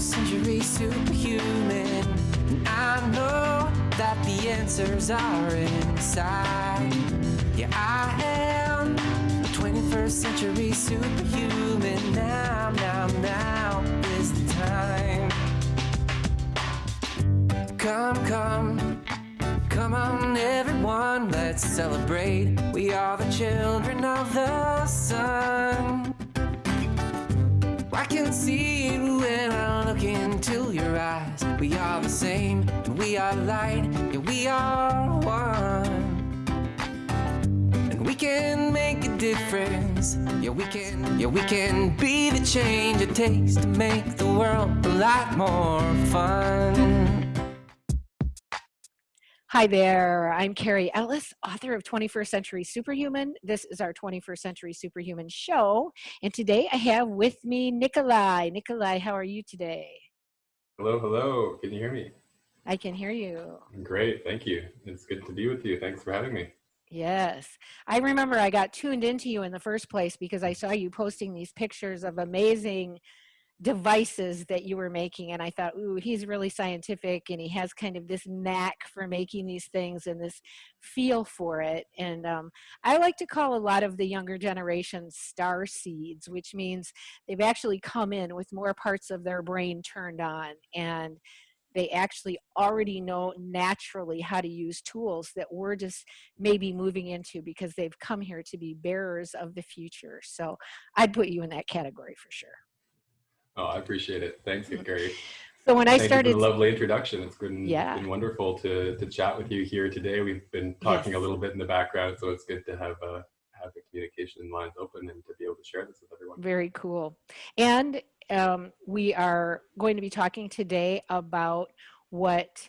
21st century superhuman. And I know that the answers are inside. Yeah, I am a 21st century superhuman. Now, now, now is the time. Come, come, come on, everyone, let's celebrate. We are the children of the sun. I can see We are the same, and we are light, yeah, we are one. And we can make a difference. Yeah, we can, yeah, we can be the change it takes to make the world a lot more fun. Hi there, I'm Carrie Ellis, author of 21st Century Superhuman. This is our 21st Century Superhuman show. And today I have with me Nikolai. Nikolai, how are you today? Hello, hello. Can you hear me? I can hear you. Great, thank you. It's good to be with you. Thanks for having me. Yes. I remember I got tuned into you in the first place because I saw you posting these pictures of amazing devices that you were making and i thought ooh he's really scientific and he has kind of this knack for making these things and this feel for it. And um, i like to call a lot of the younger generation star seeds which means they've actually come in with more parts of their brain turned on and they actually already know naturally how to use tools that we're just maybe moving into because they've come here to be bearers of the future. So i'd put you in that category for sure Oh, I appreciate it. Thanks. Gary. So when I Thank started, for the lovely introduction. It's been, yeah. been wonderful to, to chat with you here today. We've been talking Yes. a little bit in the background, so it's good to have uh, have the communication lines open and to be able to share this with everyone. very cool. And um, we are going to be talking today about what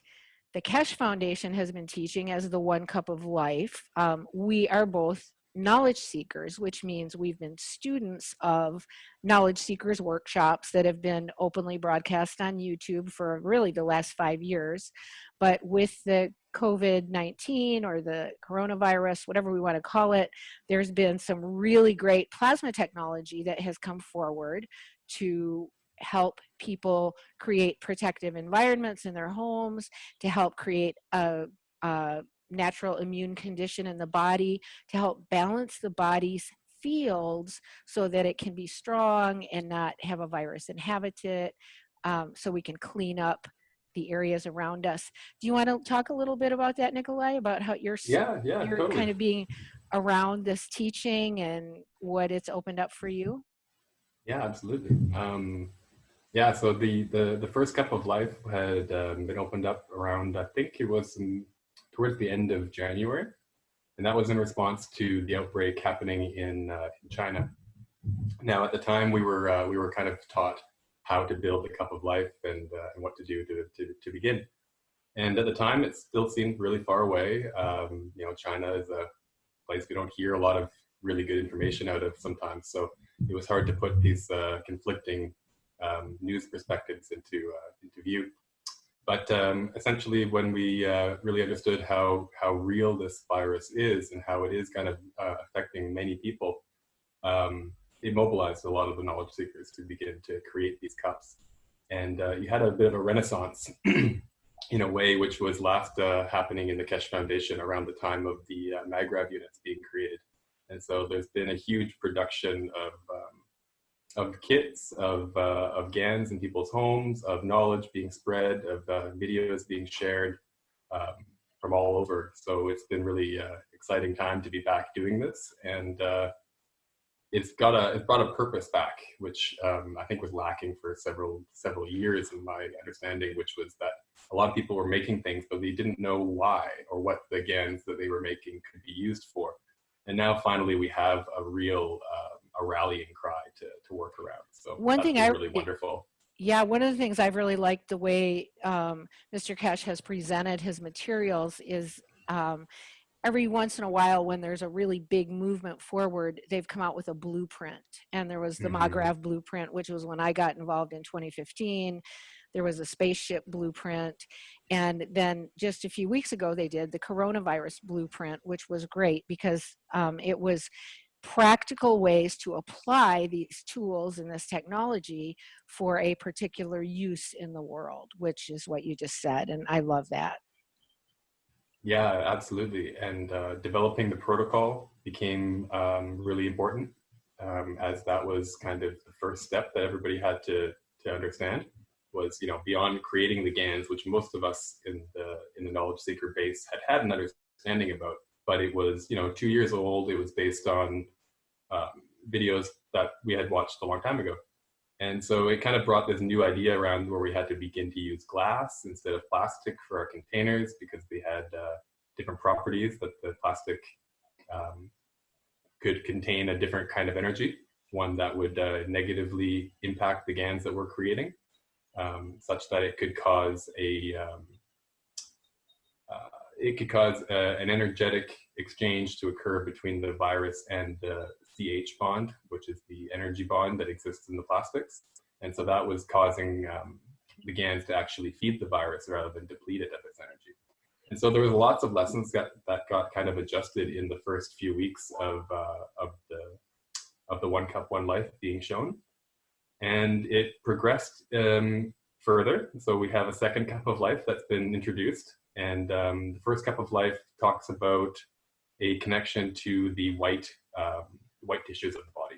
the Keshe Foundation has been teaching as the One Cup of Life. Um, we are both knowledge seekers, which means we've been students of knowledge seekers workshops that have been openly broadcast on YouTube for really the last five years. But with the COVID-19 or the coronavirus, whatever we want to call it, there's been some really great plasma technology that has come forward to help people create protective environments in their homes, to help create a, a natural immune condition in the body to help balance the body's fields so that it can be strong and not have a virus inhabit it um, so we can clean up the areas around us. Do you want to talk a little bit about that, Nikolai, about how you're, Yeah, yeah, you're totally. kind of being around this teaching and what it's opened up for you? Yeah, absolutely. Um, yeah, so the, the, the first cup of life had um, been opened up around, I think it was in towards the end of January. And that was in response to the outbreak happening in, uh, in China. Now, at the time, we were, uh, we were kind of taught how to build the cup of life and, uh, and what to do to, to, to begin. And at the time, it still seemed really far away. Um, you know, China is a place we don't hear a lot of really good information out of sometimes. So it was hard to put these uh, conflicting um, news perspectives into, uh, into view. But um, essentially, when we uh, really understood how, how real this virus is and how it is kind of uh, affecting many people, um, it mobilized a lot of the knowledge seekers to begin to create these cups. And uh, you had a bit of a renaissance in a way, which was last uh, happening in the Keshe Foundation around the time of the uh, MagRav units being created. And so there's been a huge production of um, of kits, of, uh, of GANs in people's homes, of knowledge being spread, of uh, videos being shared um, from all over. So it's been really uh, exciting time to be back doing this. And uh, it's got a, it's brought a purpose back, which um, I think was lacking for several, several years in my understanding, which was that a lot of people were making things, but they didn't know why or what the GANs that they were making could be used for. And now finally we have a real uh, a rallying cry to, to work around. So One thing I really wonderful. Yeah, one of the things I've really liked the way um, Mr. Keshe has presented his materials is um, every once in a while when there's a really big movement forward, they've come out with a blueprint. And there was the mm -hmm. MAGRAV blueprint, which was when I got involved in 2015. There was a spaceship blueprint. And then just a few weeks ago, they did the coronavirus blueprint, which was great because um, it was practical ways to apply these tools and this technology for a particular use in the world, which is what you just said. And I love that. Yeah, absolutely. And uh, developing the protocol became um, really important um, as that was kind of the first step that everybody had to, to understand was, you know, beyond creating the GANs, which most of us in the, in the knowledge seeker base had had an understanding about, but it was, you know, two years old. It was based on um, videos that we had watched a long time ago. And so it kind of brought this new idea around where we had to begin to use glass instead of plastic for our containers because they had uh, different properties that the plastic um, could contain a different kind of energy, one that would uh, negatively impact the GANs that we're creating, um, such that it could cause a um, uh, it could cause uh, an energetic exchange to occur between the virus and the CH bond, which is the energy bond that exists in the plastics. And so that was causing um, the GANs to actually feed the virus rather than deplete it of its energy. And so there was lots of lessons that, that got kind of adjusted in the first few weeks of, uh, of, the, of the One Cup, One Life being shown. And it progressed um, further. So we have a second cup of life that's been introduced. And um, the first cup of life talks about a connection to the white um, white tissues of the body.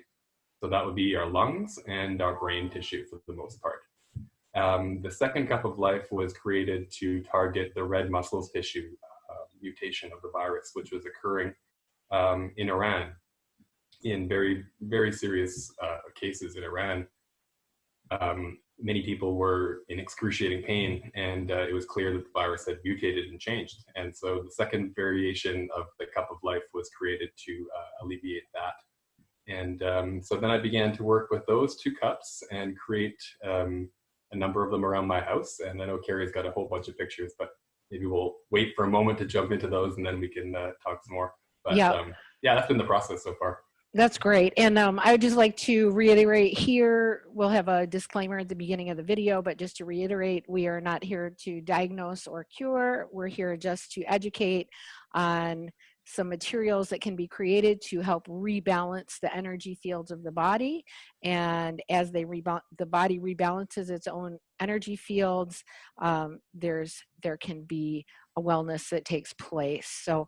So that would be our lungs and our brain tissue for the most part. Um, the second cup of life was created to target the red muscles tissue uh, mutation of the virus, which was occurring um, in Iran in very, very serious uh, cases in Iran. Um, many people were in excruciating pain and uh, it was clear that the virus had mutated and changed. And so the second variation of the cup of life was created to uh, alleviate that. And um, so then I began to work with those two cups and create um, a number of them around my house. And I know Carrie's got a whole bunch of pictures, but maybe we'll wait for a moment to jump into those and then we can uh, talk some more. But yeah. Um, yeah, that's been the process so far. That's great. And um, I would just like to reiterate here, we'll have a disclaimer at the beginning of the video, but just to reiterate, we are not here to diagnose or cure. We're here just to educate on some materials that can be created to help rebalance the energy fields of the body. And as they rebound, the body rebalances its own energy fields, um, there's there can be a wellness that takes place. So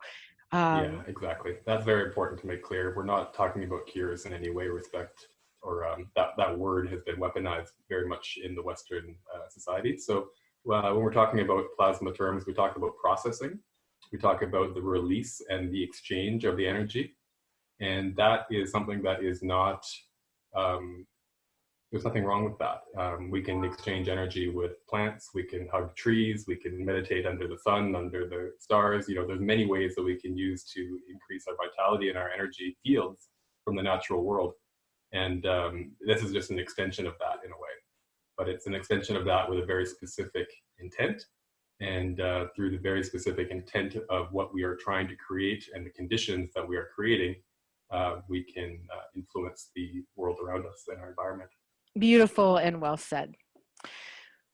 um, yeah, exactly. That's very important to make clear. We're not talking about cures in any way, respect, or um, that, that word has been weaponized very much in the Western uh, society. So uh, when we're talking about plasma terms, we talk about processing. We talk about the release and the exchange of the energy. And that is something that is not um, there's nothing wrong with that. Um, we can exchange energy with plants, we can hug trees, we can meditate under the sun, under the stars. You know, there's many ways that we can use to increase our vitality and our energy fields from the natural world. And um, this is just an extension of that in a way. But it's an extension of that with a very specific intent. And uh, through the very specific intent of what we are trying to create and the conditions that we are creating, uh, we can uh, influence the world around us and our environment. Beautiful and well said.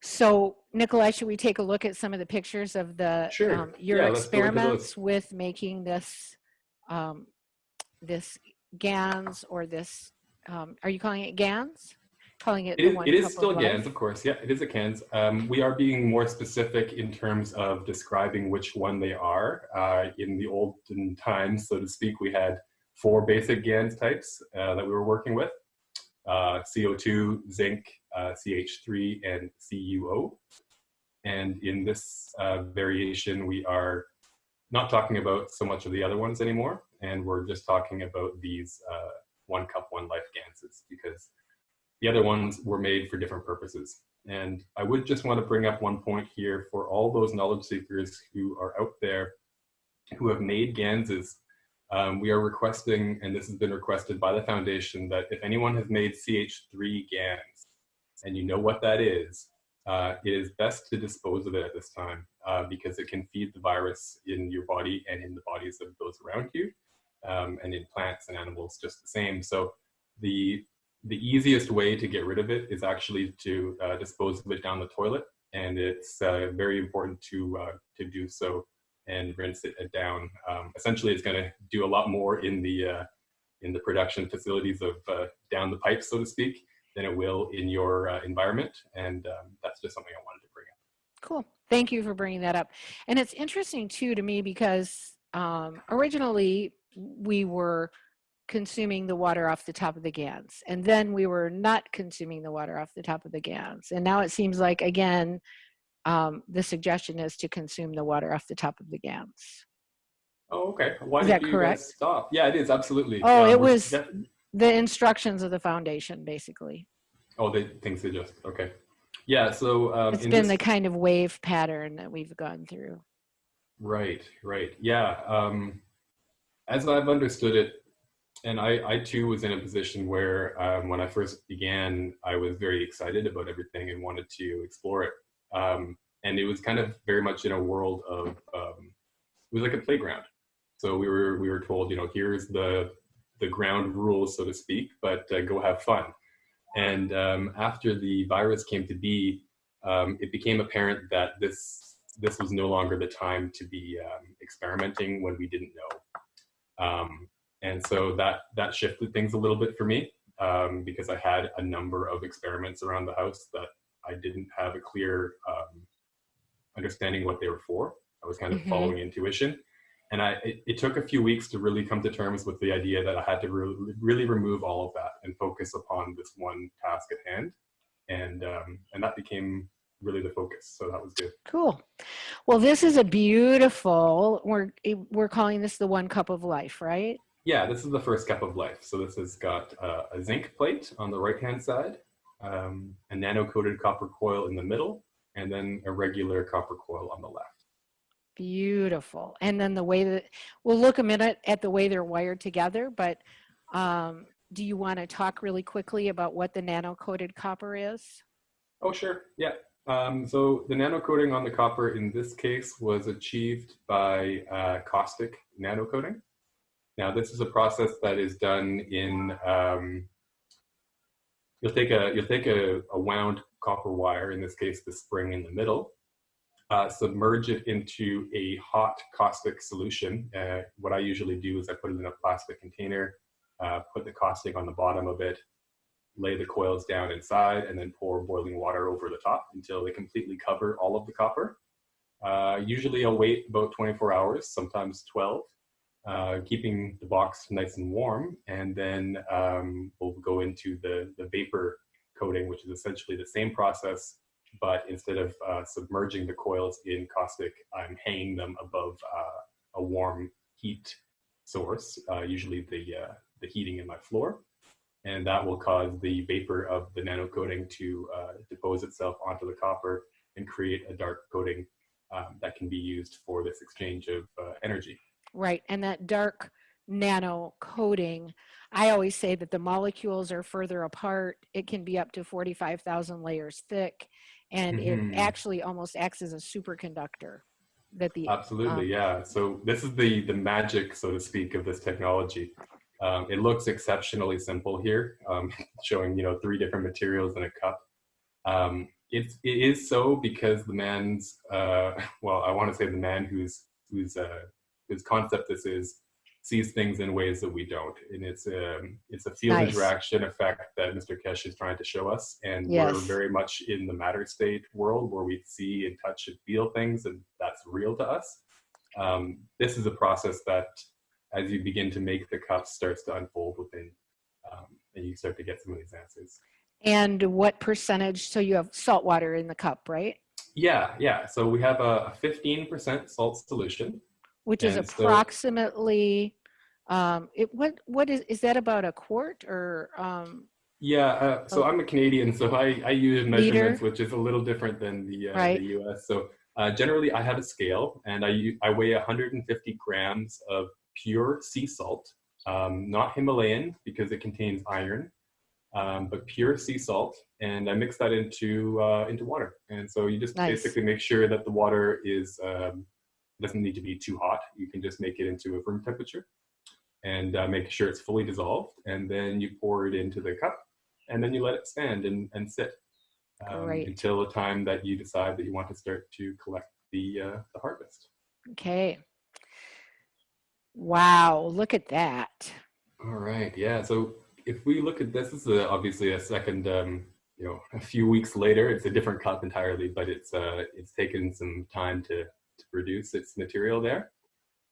So Nikolai, should we take a look at some of the pictures of the sure. um, your yeah, experiments with making this um, this GANs or this um, are you calling it GANs? Calling it, it is, it is still GANs, of course. Yeah, it is a GANs. Um, we are being more specific in terms of describing which one they are. Uh, in the olden times, so to speak, we had four basic GANs types uh, that we were working with uh, CO2, zinc, uh, CH3, and CuO. And in this uh, variation, we are not talking about so much of the other ones anymore, and we're just talking about these uh, one cup, one life Ganses because the other ones were made for different purposes. And I would just want to bring up one point here for all those knowledge seekers who are out there who have made Ganses um, we are requesting, and this has been requested by the foundation, that if anyone has made CH3 GANs and you know what that is, uh, it is best to dispose of it at this time uh, because it can feed the virus in your body and in the bodies of those around you um, and in plants and animals just the same. So the, the easiest way to get rid of it is actually to uh, dispose of it down the toilet. And it's uh, very important to, uh, to do so and rinse it down. Um, essentially, it's going to do a lot more in the uh, in the production facilities of uh, down the pipe, so to speak, than it will in your uh, environment. And um, that's just something I wanted to bring up. Cool. Thank you for bringing that up. And it's interesting too to me because um, originally we were consuming the water off the top of the GANs and then we were not consuming the water off the top of the GANs. And now it seems like, again, um, the suggestion is to consume the water off the top of the GANs. Oh, okay. Why Is that correct? stop? Yeah, it is absolutely. Oh, Um, it was- The instructions of the foundation, basically. oh, they things just Okay. Yeah. So um, It's been this- the kind of wave pattern that we've gone through. Right, right. Yeah. Um, as I've understood it, and I, I too was in a position where um, when I first began, I was very excited about everything and wanted to explore it. Um, and it was kind of very much in a world of, um, it was like a playground. So we were, we were told, you know, here's the, the ground rules, so to speak, but uh, go have fun. And um, after the virus came to be, um, it became apparent that this this was no longer the time to be um, experimenting when we didn't know. Um, and so that that shifted things a little bit for me um, because I had a number of experiments around the house that I didn't have a clear um, understanding what they were for. I was kind of Mhm. following intuition. And I, it, it took a few weeks to really come to terms with the idea that I had to re- really remove all of that and focus upon this one task at hand. And, um, and that became really the focus. So that was good. Cool. Well, this is a beautiful, we're, we're calling this the one cup of life, right? Yeah, this is the first cup of life. So this has got uh, a zinc plate on the right-hand side, um, a nano-coated copper coil in the middle, and then a regular copper coil on the left. Beautiful. And then the way that, we'll look a minute at the way they're wired together, but um, do you want to talk really quickly about what the nano-coated copper is? Oh, sure. Yeah. Um, so the nano coating on the copper in this case was achieved by uh, caustic nano coating. Now, this is a process that is done in. Um, you'll take a you'll take a, a wound copper wire, in this case, the spring in the middle, uh, submerge it into a hot caustic solution. Uh, what I usually do is I put it in a plastic container, uh, put the caustic on the bottom of it, lay the coils down inside and then pour boiling water over the top until they completely cover all of the copper. Uh, usually I'll wait about 24 hours, sometimes 12, uh, keeping the box nice and warm. And then um, we'll go into the, the vapor coating, which is essentially the same process, but instead of uh, submerging the coils in caustic, I'm hanging them above uh, a warm heat source, uh, usually the, uh, the heating in my floor and that will cause the vapor of the nano coating to uh, depose itself onto the copper and create a dark coating um, that can be used for this exchange of energy. Right. And that dark nano coating, I always say that the molecules are further apart. It can be up to 45,000 layers thick, and Mhm. it actually almost acts as a superconductor. That the Absolutely, Um, yeah. So this is the the magic, so to speak, of this technology. Um, it looks exceptionally simple here, um, showing you know three different materials in a cup. Um, it's it is so because the man's uh, well, I want to say the man who's who's uh, whose concept this is sees things in ways that we don't, and it's um, it's a field Nice. interaction effect that Mr. Keshe is trying to show us, and Yes. we're very much in the matter state world where we see and touch and feel things, and that's real to us. Um, this is a process that, as you begin to make the cup, starts to unfold within, um, and you start to get some of these answers. and what percentage? So you have salt water in the cup, right? Yeah, yeah. So we have a 15% salt solution. Which is And so- approximately. Um, it what what is is that about a quart or um, Yeah, uh, so Oh. I'm a Canadian, so I, I use measurements, Liter? which is a little different than the, uh, Right. the US. So uh, generally, I have a scale, and i i weigh 150 grams of pure sea salt, um, not Himalayan because it contains iron, um, but pure sea salt, and I mix that into uh, into water. And so you just Nice. basically make sure that the water is doesn't need to be too hot. You can just make it into a room temperature, and uh, make sure it's fully dissolved, and then you pour it into the cup and then you let it stand and, and sit um, until the time that you decide that you want to start to collect the, uh, the harvest. okay. Wow, look at that. All right. Yeah. So if we look at this, this is a, obviously a second, um, you know, a few weeks later. It's a different cup entirely, but it's uh, it's taken some time to to produce its material there,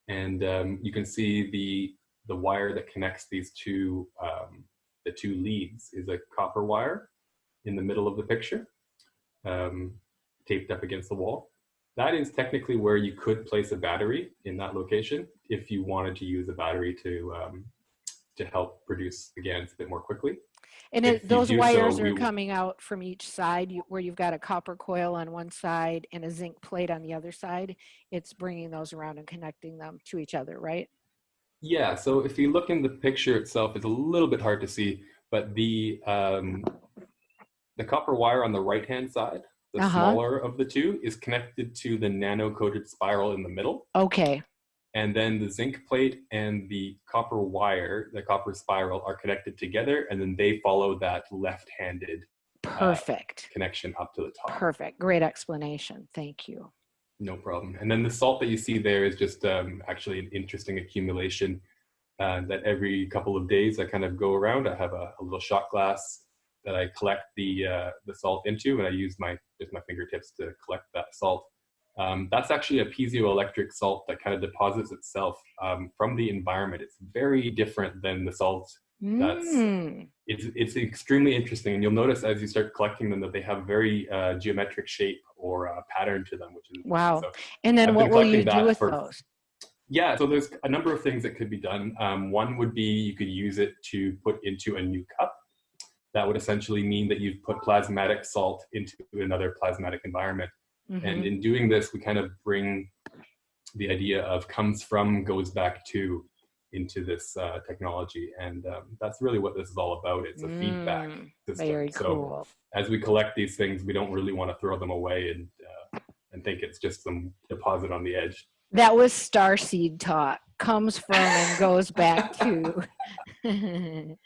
and um, you can see the the wire that connects these two um, the two leads is a copper wire in the middle of the picture, um, taped up against the wall. That is technically where you could place a battery in that location if you wanted to use a battery to um, to help produce the GANs a bit more quickly. And it, those do so, wires are coming out from each side you, where you've got a copper coil on one side and a zinc plate on the other side. It's bringing those around and connecting them to each other, right? Yeah, so if you look in the picture itself, it's a little bit hard to see, but the um, the copper wire on the right-hand side, the Uh-huh. smaller of the two, is connected to the nano-coated spiral in the middle. Okay. And then the zinc plate and the copper wire, the copper spiral, are connected together, and then they follow that left-handed Perfect. connection up to the top. Perfect. Great explanation. Thank you. No problem. And then the salt that you see there is just um, actually an interesting accumulation uh, that every couple of days I kind of go around. I have a, a little shot glass that I collect the uh, the salt into, and I use my just my fingertips to collect that salt. Um, that's actually a piezoelectric salt that kind of deposits itself um, from the environment. It's very different than the salt. That's- Mm, It's it's extremely interesting, and you'll notice as you start collecting them that they have very uh, geometric shape or uh, pattern to them, which is Wow. so And then I've what will you do with for- those? Yeah, so there's a number of things that could be done. Um, one would be you could use it to put into a new cup. That would essentially mean that you've put plasmatic salt into another plasmatic environment. And Mhm. in doing this, we kind of bring the idea of comes from, goes back to into this uh, technology. And um, that's really what this is all about. It's a feedback Mm, system. Very so cool. as we collect these things, we don't really want to throw them away and, uh, and think it's just some deposit on the edge. That was starseed talk. Comes from and goes back to.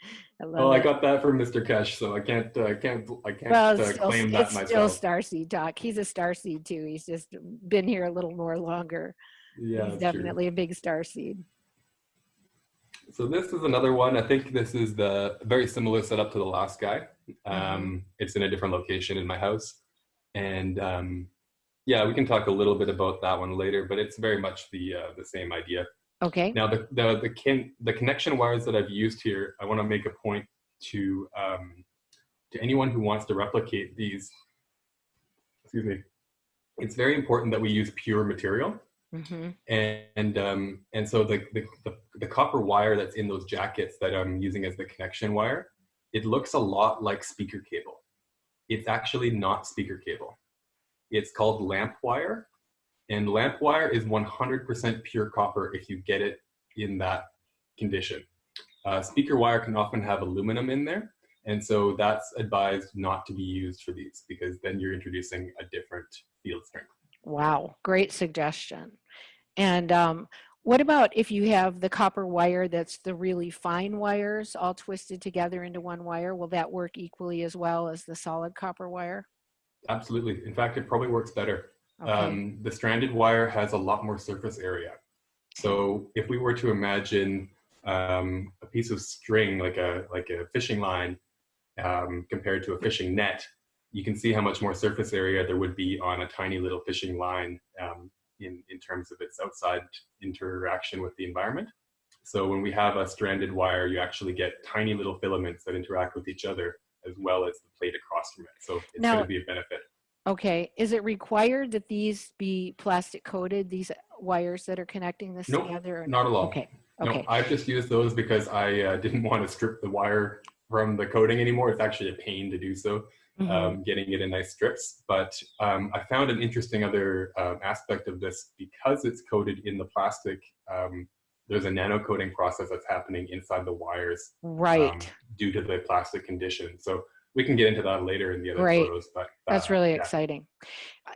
I love Well, I got that from Mr. Keshe, so I can't, uh, I can't, I can't Well, uh, still, claim that it's still myself. starseed talk. He's a starseed too. He's just been here a little more longer. yeah, He's that's true. definitely a big starseed. So this is another one. I think this is the very similar setup to the last guy. Mm-hmm. Um, It's in a different location in my house, and um, yeah, we can talk a little bit about that one later. But it's very much the uh, the same idea. Okay. Now, the the the, kin, the connection wires that I've used here, I want to make a point to um, to anyone who wants to replicate these. Excuse me. It's very important that we use pure material, hmm and um, and so the, the the the copper wire that's in those jackets that I'm using as the connection wire, it looks a lot like speaker cable. It's actually not speaker cable. It's called lamp wire, and lamp wire is 100% pure copper if you get it in that condition. Uh, speaker wire can often have aluminum in there, and so that's advised not to be used for these because then you're introducing a different field strength. Wow. Great suggestion. And um, what about if you have the copper wire that's the really fine wires all twisted together into one wire? Will that work equally as well as the solid copper wire? Absolutely. In fact, it probably works better. Okay. Um, the stranded wire has a lot more surface area. So if we were to imagine um, a piece of string, like a like a fishing line, um, compared to a fishing net, you can see how much more surface area there would be on a tiny little fishing line um, in in terms of its outside interaction with the environment. So when we have a stranded wire, you actually get tiny little filaments that interact with each other as well as the plate across from it. So it's Now- going to be a benefit. Okay, is it required that these be plastic coated, these wires that are connecting this Nope, together? or Not at all. Okay, No, okay, I've just used those because I uh, didn't want to strip the wire from the coating anymore. It's actually a pain to do so, Mhm. um, getting it in nice strips. But um, I found an interesting other um, aspect of this because it's coated in the plastic. Um, there's a nano coating process that's happening inside the wires right. um, due to the plastic condition. So we can get into that later in the other Great. photos. But That's uh, really yeah. exciting.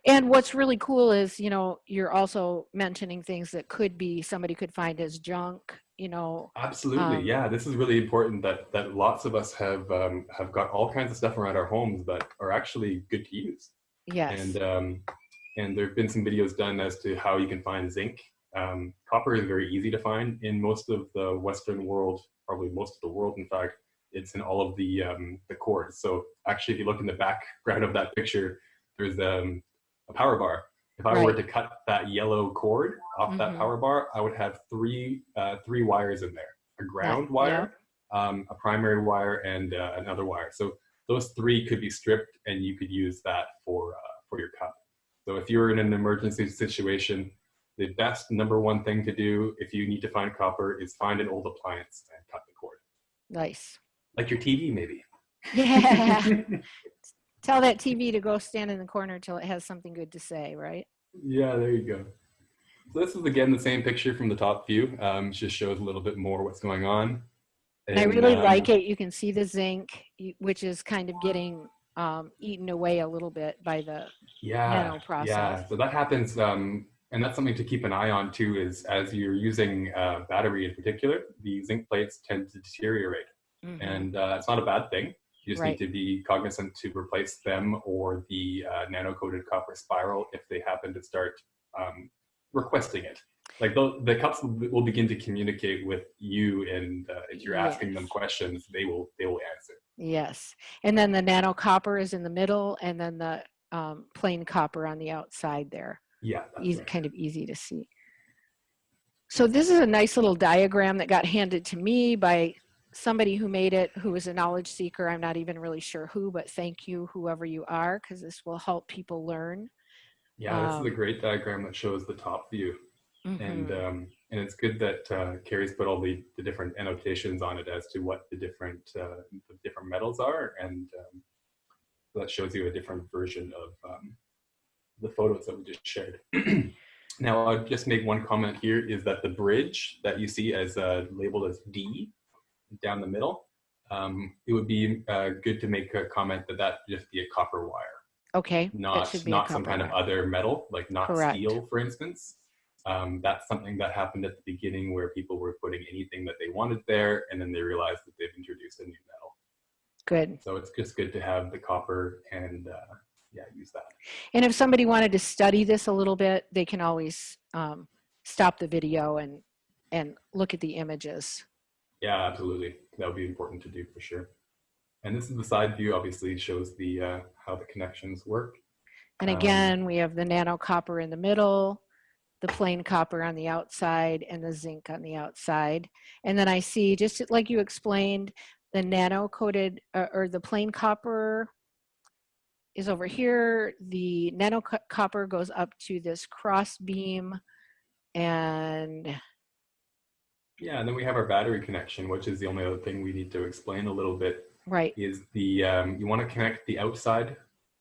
And what's really cool is, you know, you're also mentioning things that could be, somebody could find as junk, you know. Absolutely, Um, yeah. This is really important that that lots of us have um, have got all kinds of stuff around our homes that are actually good to use. Yes. And um, and there have been some videos done as to how you can find zinc. Um, copper is very easy to find in most of the Western world probably most of the world. In fact, it's in all of the um, the cords. So actually, if you look in the background of that picture, there's um, a power bar. If I were to cut that yellow cord off that Mhm. power bar, I would have three uh, three wires in there: a ground yeah. wire, um, a primary wire, and uh, another wire. So those three could be stripped, and you could use that for uh, for your cup. So if you're in an emergency situation, the best number one thing to do if you need to find copper is find an old appliance and cut the cord, Nice. Like your TV maybe. Yeah. Tell that TV to go stand in the corner till it has something good to say, right? Yeah, there you go. So this is again the same picture from the top view. Um, just shows a little bit more what's going on. And I really um, like it. You can see the zinc, which is kind of getting um, eaten away a little bit by the Yeah, nano process. yeah. So that happens, um, and that's something to keep an eye on too. Is as you're using uh, battery in particular, the zinc plates tend to deteriorate, Mhm. and uh, it's not a bad thing. You just Right. need to be cognizant to replace them or the uh, nano-coated copper spiral if they happen to start um, requesting it. Like the, the cups will, begin to communicate with you, and uh, if you're asking them questions, they will they will answer. Yes. And then the nano copper is in the middle and then the um, plain copper on the outside there. Yeah, Easy, right. kind of easy to see. So this is a nice little diagram that got handed to me by somebody who made it, who was a knowledge seeker. I'm not even really sure who, but thank you, whoever you are, because this will help people learn. Yeah, this is a Um, great diagram that shows the top view. and Mhm. um, and it's good that uh, Carrie's put all the, the different annotations on it as to what the different uh, the different metals are, and um, that shows you a different version of um, the photos that we just shared. now, I'll just make one comment here: is that the bridge that you see as uh, labeled as D down the middle, um, it would be uh, good to make a comment that that just be a copper wire Okay. not should be a not some kind of other metal, like not Correct. steel, for instance. Um, that's something that happened at the beginning where people were putting anything that they wanted there, and then they realized that they've introduced a new metal. Good. So it's just good to have the copper and uh, yeah, use that. And if somebody wanted to study this a little bit, they can always um, stop the video and and look at the images. Yeah, absolutely. That would be important to do for sure. And this is the side view. Obviously, shows the uh, how the connections work. And Um, again, we have the nano copper in the middle, the plain copper on the outside, and the zinc on the outside. And then I see, just like you explained, the nano coated uh, or the plain copper is over here. The nano copper goes up to this cross beam and Yeah, and then we have our battery connection, which is the only other thing we need to explain a little bit right, is the um, you want to connect the outside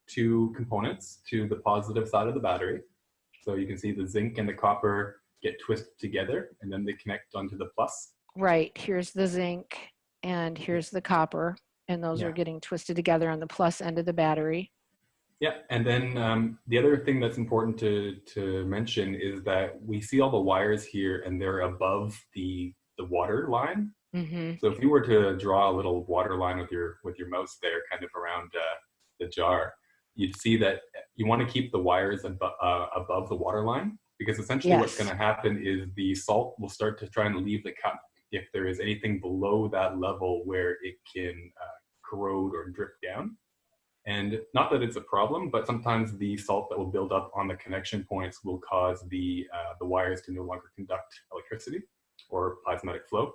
two components to the positive side of the battery. So you can see the zinc and the copper get twisted together and then they connect onto the plus. right. Here's the zinc and here's the copper. And those are getting twisted together on the plus end of the battery. Yeah, and then um, the other thing that's important to, to mention is that we see all the wires here and they're above the, the water line. hmm So if you were to draw a little water line with your with your mouse there, kind of around uh, the jar, you'd see that you want to keep the wires abo- uh, above the water line because essentially what's going to happen is the salt will start to try and leave the cup if there is anything below that level where it can uh, corrode or drip down. And not that it's a problem, but sometimes the salt that will build up on the connection points will cause the uh, the wires to no longer conduct electricity or plasmatic flow.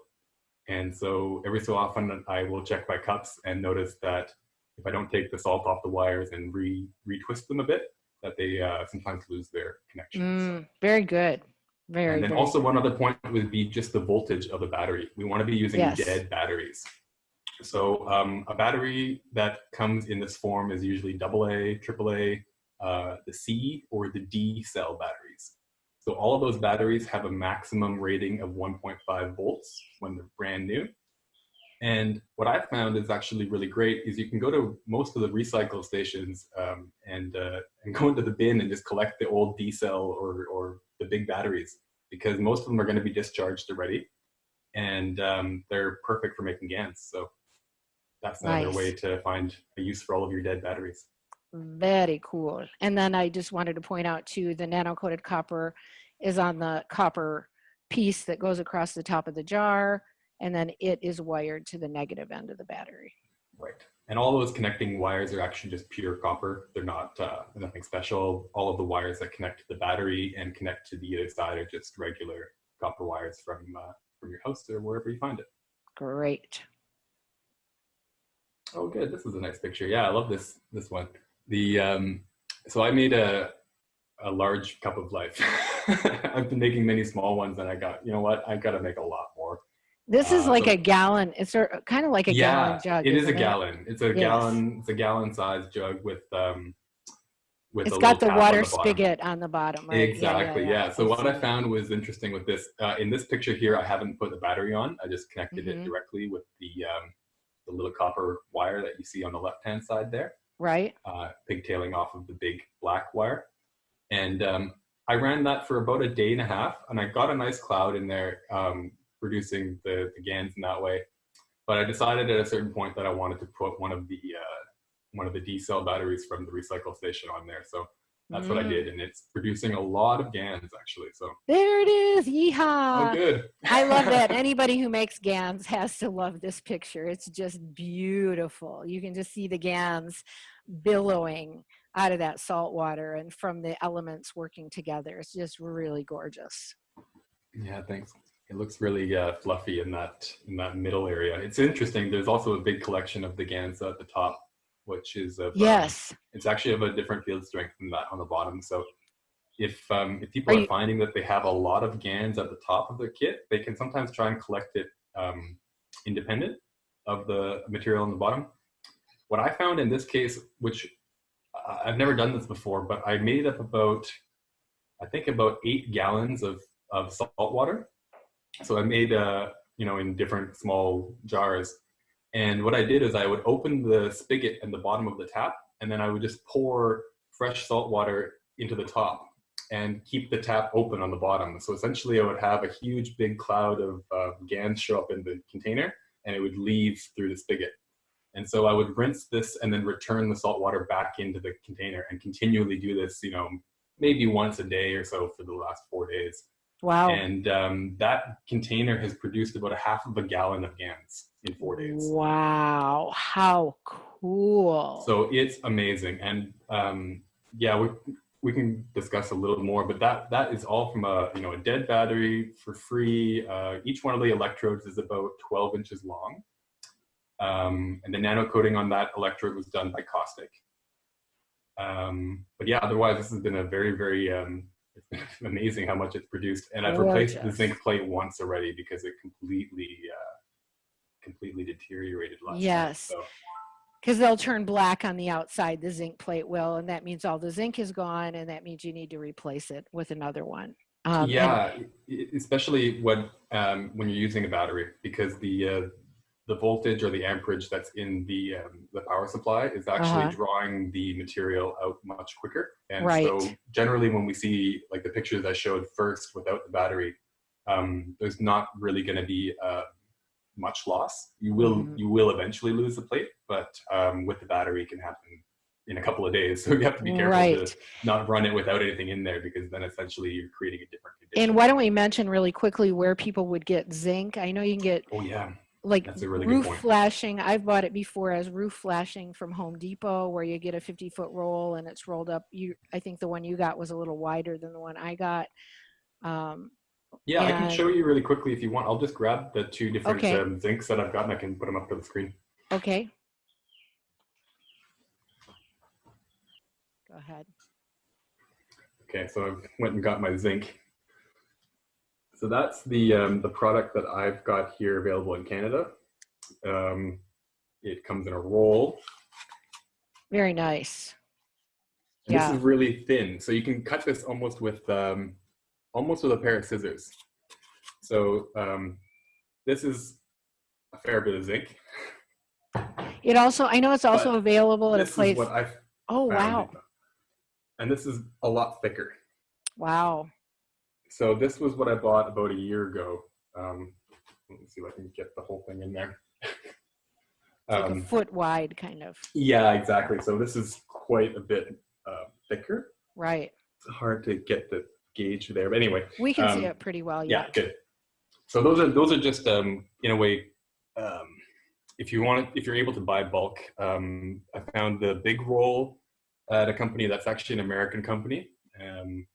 And so every so often I will check my cups and notice that if I don't take the salt off the wires and re retwist them a bit, that they uh, sometimes lose their connections. Mm, very good. Very, and then very also one other point would be just the voltage of the battery. We want to be using Yes. dead batteries. So um, a battery that comes in this form is usually AA, AAA, uh, the C or the D cell batteries. So all of those batteries have a maximum rating of 1.5 volts when they're brand new. And what I've found is actually really great is you can go to most of the recycle stations um, and, uh, and go into the bin and just collect the old D cell or, or the big batteries because most of them are going to be discharged already and um, they're perfect for making GANs. So that's another Nice. way to find a use for all of your dead batteries. Very cool. And then I just wanted to point out too, the nano coated copper is on the copper piece that goes across the top of the jar. and then it is wired to the negative end of the battery. Right. And all those connecting wires are actually just pure copper. They're not uh, nothing special. All of the wires that connect to the battery and connect to the other side are just regular copper wires from uh, from your house or wherever you find it. Great. Oh, good. This is a nice picture. Yeah, I love this this one. The um, so I made a a large cup of life. I've been making many small ones, and I got you know what? I got to make a lot more. This is Uh, like so- a gallon. It's sort of- kind of like a gallon jug. it is a isn't gallon. It's a Yes. gallon. It's a gallon sized jug with um with It's a got the tap on water bottom. spigot on the bottom, right? Yeah, Exactly. Yeah. So what I found was interesting with this. Uh, in this picture here, I haven't put the battery on. I just connected Mhm. it directly with the um, the little copper wire that you see on the left hand side there, Right. uh, pigtailing off of the big black wire. And um, I ran that for about a day and a half, and I got a nice cloud in there, um, producing the, the GANs in that way. But I decided at a certain point that I wanted to put one of the uh, one of the D cell batteries from the recycle station on there. So that's what I Mm. did, and it's producing a lot of GANs actually. So There it is. yeehaw! oh, good. I love that. Anybody who makes GANs has to love this picture. It's just beautiful. You can just see the GANs billowing out of that salt water and from the elements working together. It's just really gorgeous. yeah, thanks. It looks really uh, fluffy in that in that middle area. It's interesting. There's also a big collection of the GANs at the top, which is of, um, Yes. it's actually of a different field strength than that on the bottom. So if um, if people Are are, you- finding that they have a lot of GANs at the top of their kit, they can sometimes try and collect it um, independent of the material on the bottom. What I found in this case, which I've never done this before, but I made up about, I think about eight gallons of, of salt water. So I made, uh, you know, in different small jars. And what I did is I would open the spigot at the bottom of the tap, and then I would just pour fresh salt water into the top and keep the tap open on the bottom. So essentially, I would have a huge big cloud of uh, GANs show up in the container, and it would leave through the spigot. And so I would rinse this and then return the salt water back into the container and continually do this, you know, maybe once a day or so for the last four days. Wow. And um, that container has produced about a half of a gallon of GANs in four days. Wow. How cool. So it's amazing. And um, yeah, we, we can discuss a little more, but that that is all from a you know a dead battery for free. Uh, each one of the electrodes is about 12 inches long, um, and the nano coating on that electrode was done by Caustic. Um, but yeah, otherwise this has been a very very um, it's been amazing how much it's produced, and I've replaced the zinc plate once already because it completely uh, completely deteriorated last. Yes. So, because they'll turn black on the outside, the zinc plate will, and that means all the zinc is gone, and that means you need to replace it with another one. Um, yeah, especially when um, when you're using a battery, because the uh, the voltage or the amperage that's in the um, the power supply is actually Uh-huh. drawing the material out much quicker. And Right. so generally, when we see like the pictures I showed first without the battery, um, there's not really going to be uh, much loss. You will Mhm. you will eventually lose the plate, but um, with the battery, it can happen in a couple of days. So you have to be careful Right. to not run it without anything in there because then essentially you're creating a different condition. And why don't we mention really quickly where people would get zinc? I know you can get Oh yeah, like That's a really good roof point. flashing. I've bought it before as roof flashing from Home Depot, where you get a 50 foot roll and it's rolled up. You, I think the one you got was a little wider than the one I got. Um, yeah. I can show you really quickly if you want. I'll just grab the two different Okay. um, zincs that I've got and I can put them up to the screen. okay. Go ahead. Okay, so I went and got my zinc. So that's the um, the product that I've got here available in Canada. Um, it comes in a roll. Very nice. Yeah. This is really thin, so you can cut this almost with um, almost with a pair of scissors. So um, this is a fair bit of zinc. It also, I know it's also available at a This place. is what I Oh, wow. And this is a lot thicker. Wow. So this was what I bought about a year ago. Um, let me see if I can get the whole thing in there. Like a Um, foot wide, kind of. yeah, exactly. So this is quite a bit uh, thicker. Right. It's hard to get the gauge there, but anyway, We can see Um, it pretty well. yeah, Yeah. good. So those are those are just um, in a way. Um, if you want, if you're able to buy bulk, um, I found the big roll at a company that's actually an American company. Um,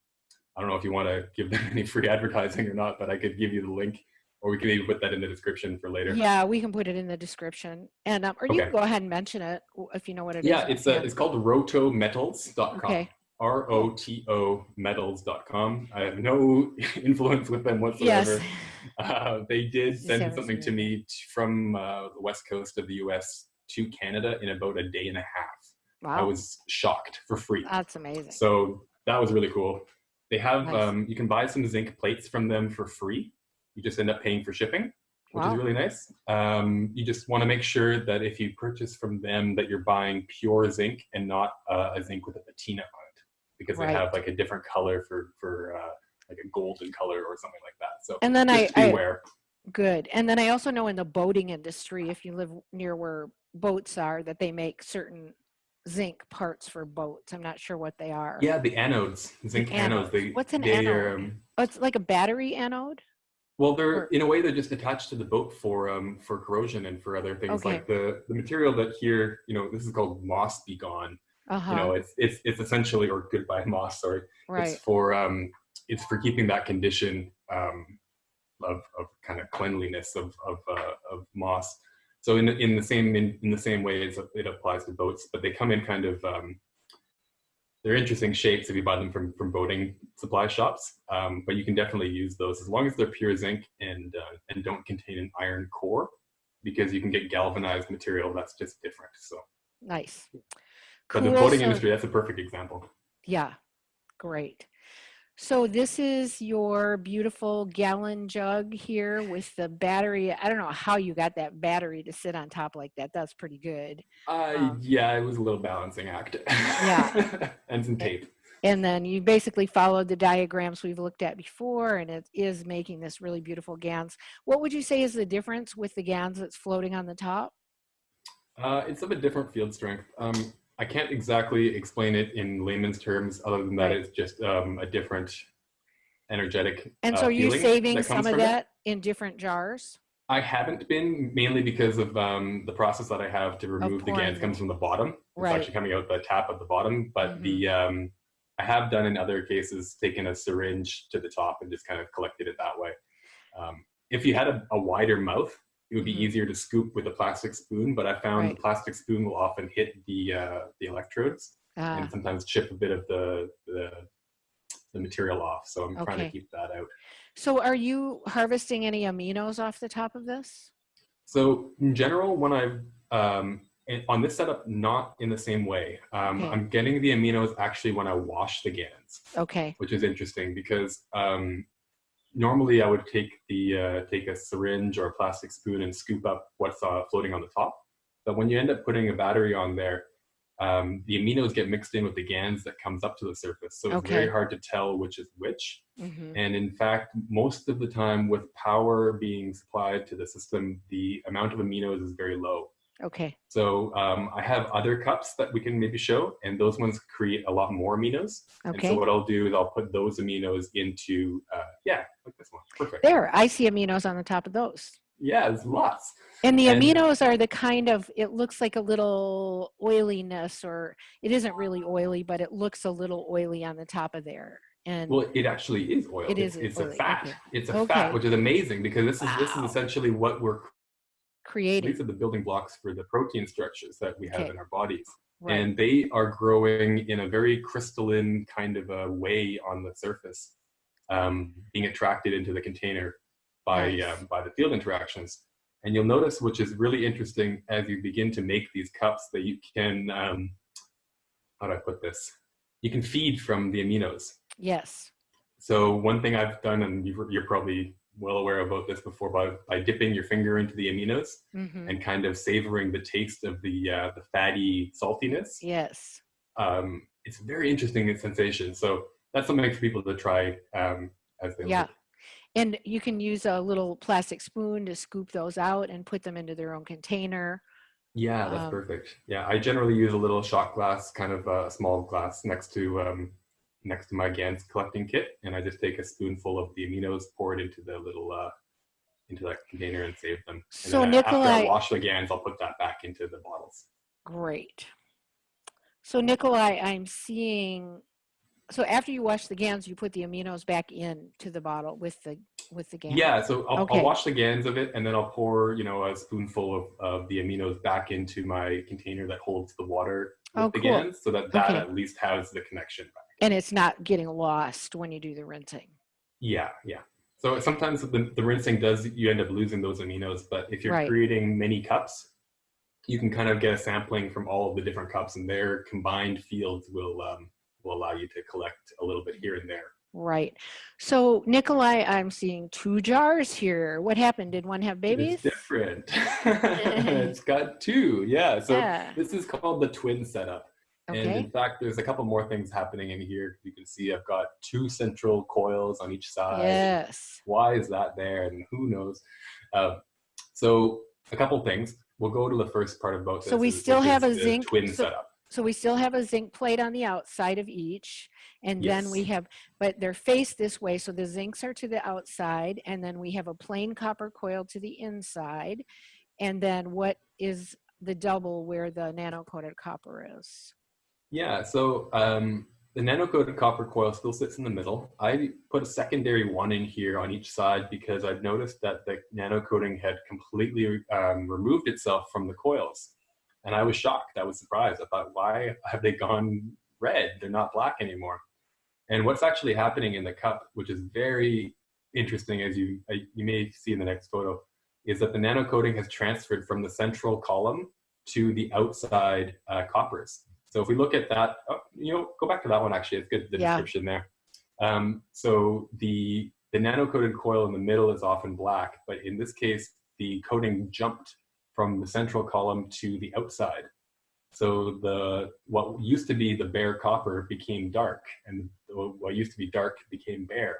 I don't know if you want to give them any free advertising or not, but I could give you the link, or we can even put that in the description for later. Yeah, we can put it in the description. And, um, or you can go ahead and mention it if you know what it is. Yeah, it's uh, offhand. it's called rotometals.com. Okay. R O T O metals.com. I have no influence with them whatsoever. Yes. Uh, they did send something to me from uh, the west coast of the US to Canada in about a day and a half. Wow. I was shocked for free. That's amazing. So that was really cool. They have, Nice. um, you can buy some zinc plates from them for free. You just end up paying for shipping, which Wow. is really nice. Um, you just want to make sure that if you purchase from them, that you're buying pure zinc and not uh, a zinc with a patina on it, because they have like a different color for for uh, like a golden color or something like that. So And then just I, to be I good. And then I also know in the boating industry, if you live near where boats are, that they make certain zinc parts for boats. I'm not sure what they are. Yeah, the anodes, zinc anodes. anodes. They, What's an they anode? Um, Oh, it's like a battery anode. well, they're Or- in a way they're just attached to the boat for um for corrosion and for other things. Okay. Like the the material that here, you know, this is called moss be gone. Uh huh. You know, it's it's it's essentially or goodbye moss. Sorry, right. it's for um it's for keeping that condition um of of kind of cleanliness of of uh, of moss. So in the, in the same in, in the same way as it applies to boats, but they come in kind of um, they're interesting shapes if you buy them from from boating supply shops. Um, but you can definitely use those as long as they're pure zinc and uh, and don't contain an iron core, because you can get galvanized material that's just different. So, Nice. But the Cool, boating so- industry that's a perfect example. Yeah, great. So this is your beautiful gallon jug here with the battery. I don't know how you got that battery to sit on top like that. That's pretty good. Uh, Um, yeah, it was a little balancing act. Yeah. and some tape. And then you basically followed the diagrams we've looked at before, and it is making this really beautiful GANs. What would you say is the difference with the GANs that's floating on the top? Uh, it's of a different field strength. Um, I can't exactly explain it in layman's terms, other than that it's just um, a different energetic. And uh, so are you saving some of from it. that in different jars? I haven't been mainly because of um, the process that I have to remove the GANs comes from the bottom. It's Right. actually coming out the tap at the bottom, but the um, I have done in other cases taken a syringe to the top and just kind of collected it that way. Um, if you had a, a wider mouth, it would be Mhm. easier to scoop with a plastic spoon, but I found Right. the plastic spoon will often hit the uh, the electrodes Ah, and sometimes chip a bit of the the, the material off. So I'm trying to keep that out. so are you harvesting any aminos off the top of this? So in general, when I've um, on this setup, not in the same way. Um, Okay. I'm getting the aminos actually when I wash the GANs, Okay, which is interesting because um, normally I would take the uh, take a syringe or a plastic spoon and scoop up what's uh, floating on the top. But when you end up putting a battery on there, um, the aminos get mixed in with the GANs that comes up to the surface. So it's Okay. very hard to tell which is which. hmm And in fact, most of the time with power being supplied to the system, the amount of aminos is very low. Okay, So um, I have other cups that we can maybe show, and those ones create a lot more aminos. And okay. so what I'll do is I'll put those aminos into, uh, yeah, like this one. Perfect. There, I see aminos on the top of those. Yeah, there's lots. And the And- aminos are the kind of, it looks like a little oiliness, or it isn't really oily, but it looks a little oily on the top of there. And Well, it actually is oil. It it's, is It's a fat. okay. It's a Okay. fat, which is amazing because this is this is essentially what we're. Creating, These are the building blocks for the protein structures that we have Okay. in our bodies. right, and they are growing in a very crystalline kind of a way on the surface, um, being attracted into the container by Nice. um, by the field interactions. And you'll notice, which is really interesting, as you begin to make these cups, that you can um, how do I put this? You can feed from the aminos. yes, So one thing I've done, and you've- you're probably well aware about this before, by, by dipping your finger into the aminos hmm and kind of savoring the taste of the uh, the fatty saltiness yes, um, it's a very interesting sensation. So that's something for people to try um, as they Yeah. look. and you can use a little plastic spoon to scoop those out and put them into their own container. Yeah, that's Um, perfect. Yeah, I generally use a little shot glass, kind of a small glass next to um, next to my GANs collecting kit, and I just take a spoonful of the aminos, pour it into the little uh, into that container and save them. And So then after I Nikolai- wash the GANs, I'll put that back into the bottles. Great. So Nikolai, I'm seeing, so after you wash the gans, you put the aminos back in to the bottle with the, with the GAN? Yeah, so I'll, Okay. I'll wash the GANs of it and then I'll pour, you know, a spoonful of, of the aminos back into my container that holds the water with Oh, the cool. GANs so that that Okay. at least has the connection back. And it's not getting lost when you do the rinsing? Yeah, yeah. So sometimes the, the rinsing does, you end up losing those aminos, but if you're Right. creating many cups, you can kind of get a sampling from all of the different cups and their combined fields will, um, will allow you to collect a little bit here and there. Right. So Nikolai, I'm seeing two jars here. What happened? Did one have babies? It's different. it's got two, yeah. So Yeah. this is called the twin setup. And in fact, there's a couple more things happening in here. You can see I've got two central coils on each side. Yes. Why is that there? And who knows? Um, so a couple things. We'll go to the first part about this. So we still have a zinc- twin so- setup. So we still have a zinc plate on the outside of each. And then we have, but they're faced this way. So the zincs are to the outside and then we have a plain copper coil to the inside. And then what is the double where the nano coated copper is? Yeah, so um, the nano-coated copper coil still sits in the middle. I put a secondary one in here on each side because I've noticed that the nano coating had completely um, removed itself from the coils. And I was shocked. I was surprised. I thought, why have they gone red? They're not black anymore. And what's actually happening in the cup, which is very interesting, as you uh, you may see in the next photo, is that the nano coating has transferred from the central column to the outside uh, coppers. So if we look at that, oh, you know, go back to that one actually. It's good the Yeah. description there. Um, so the the nano coated coil in the middle is often black, but in this case, the coating jumped from the central column to the outside. So the what used to be the bare copper became dark, and what used to be dark became bare.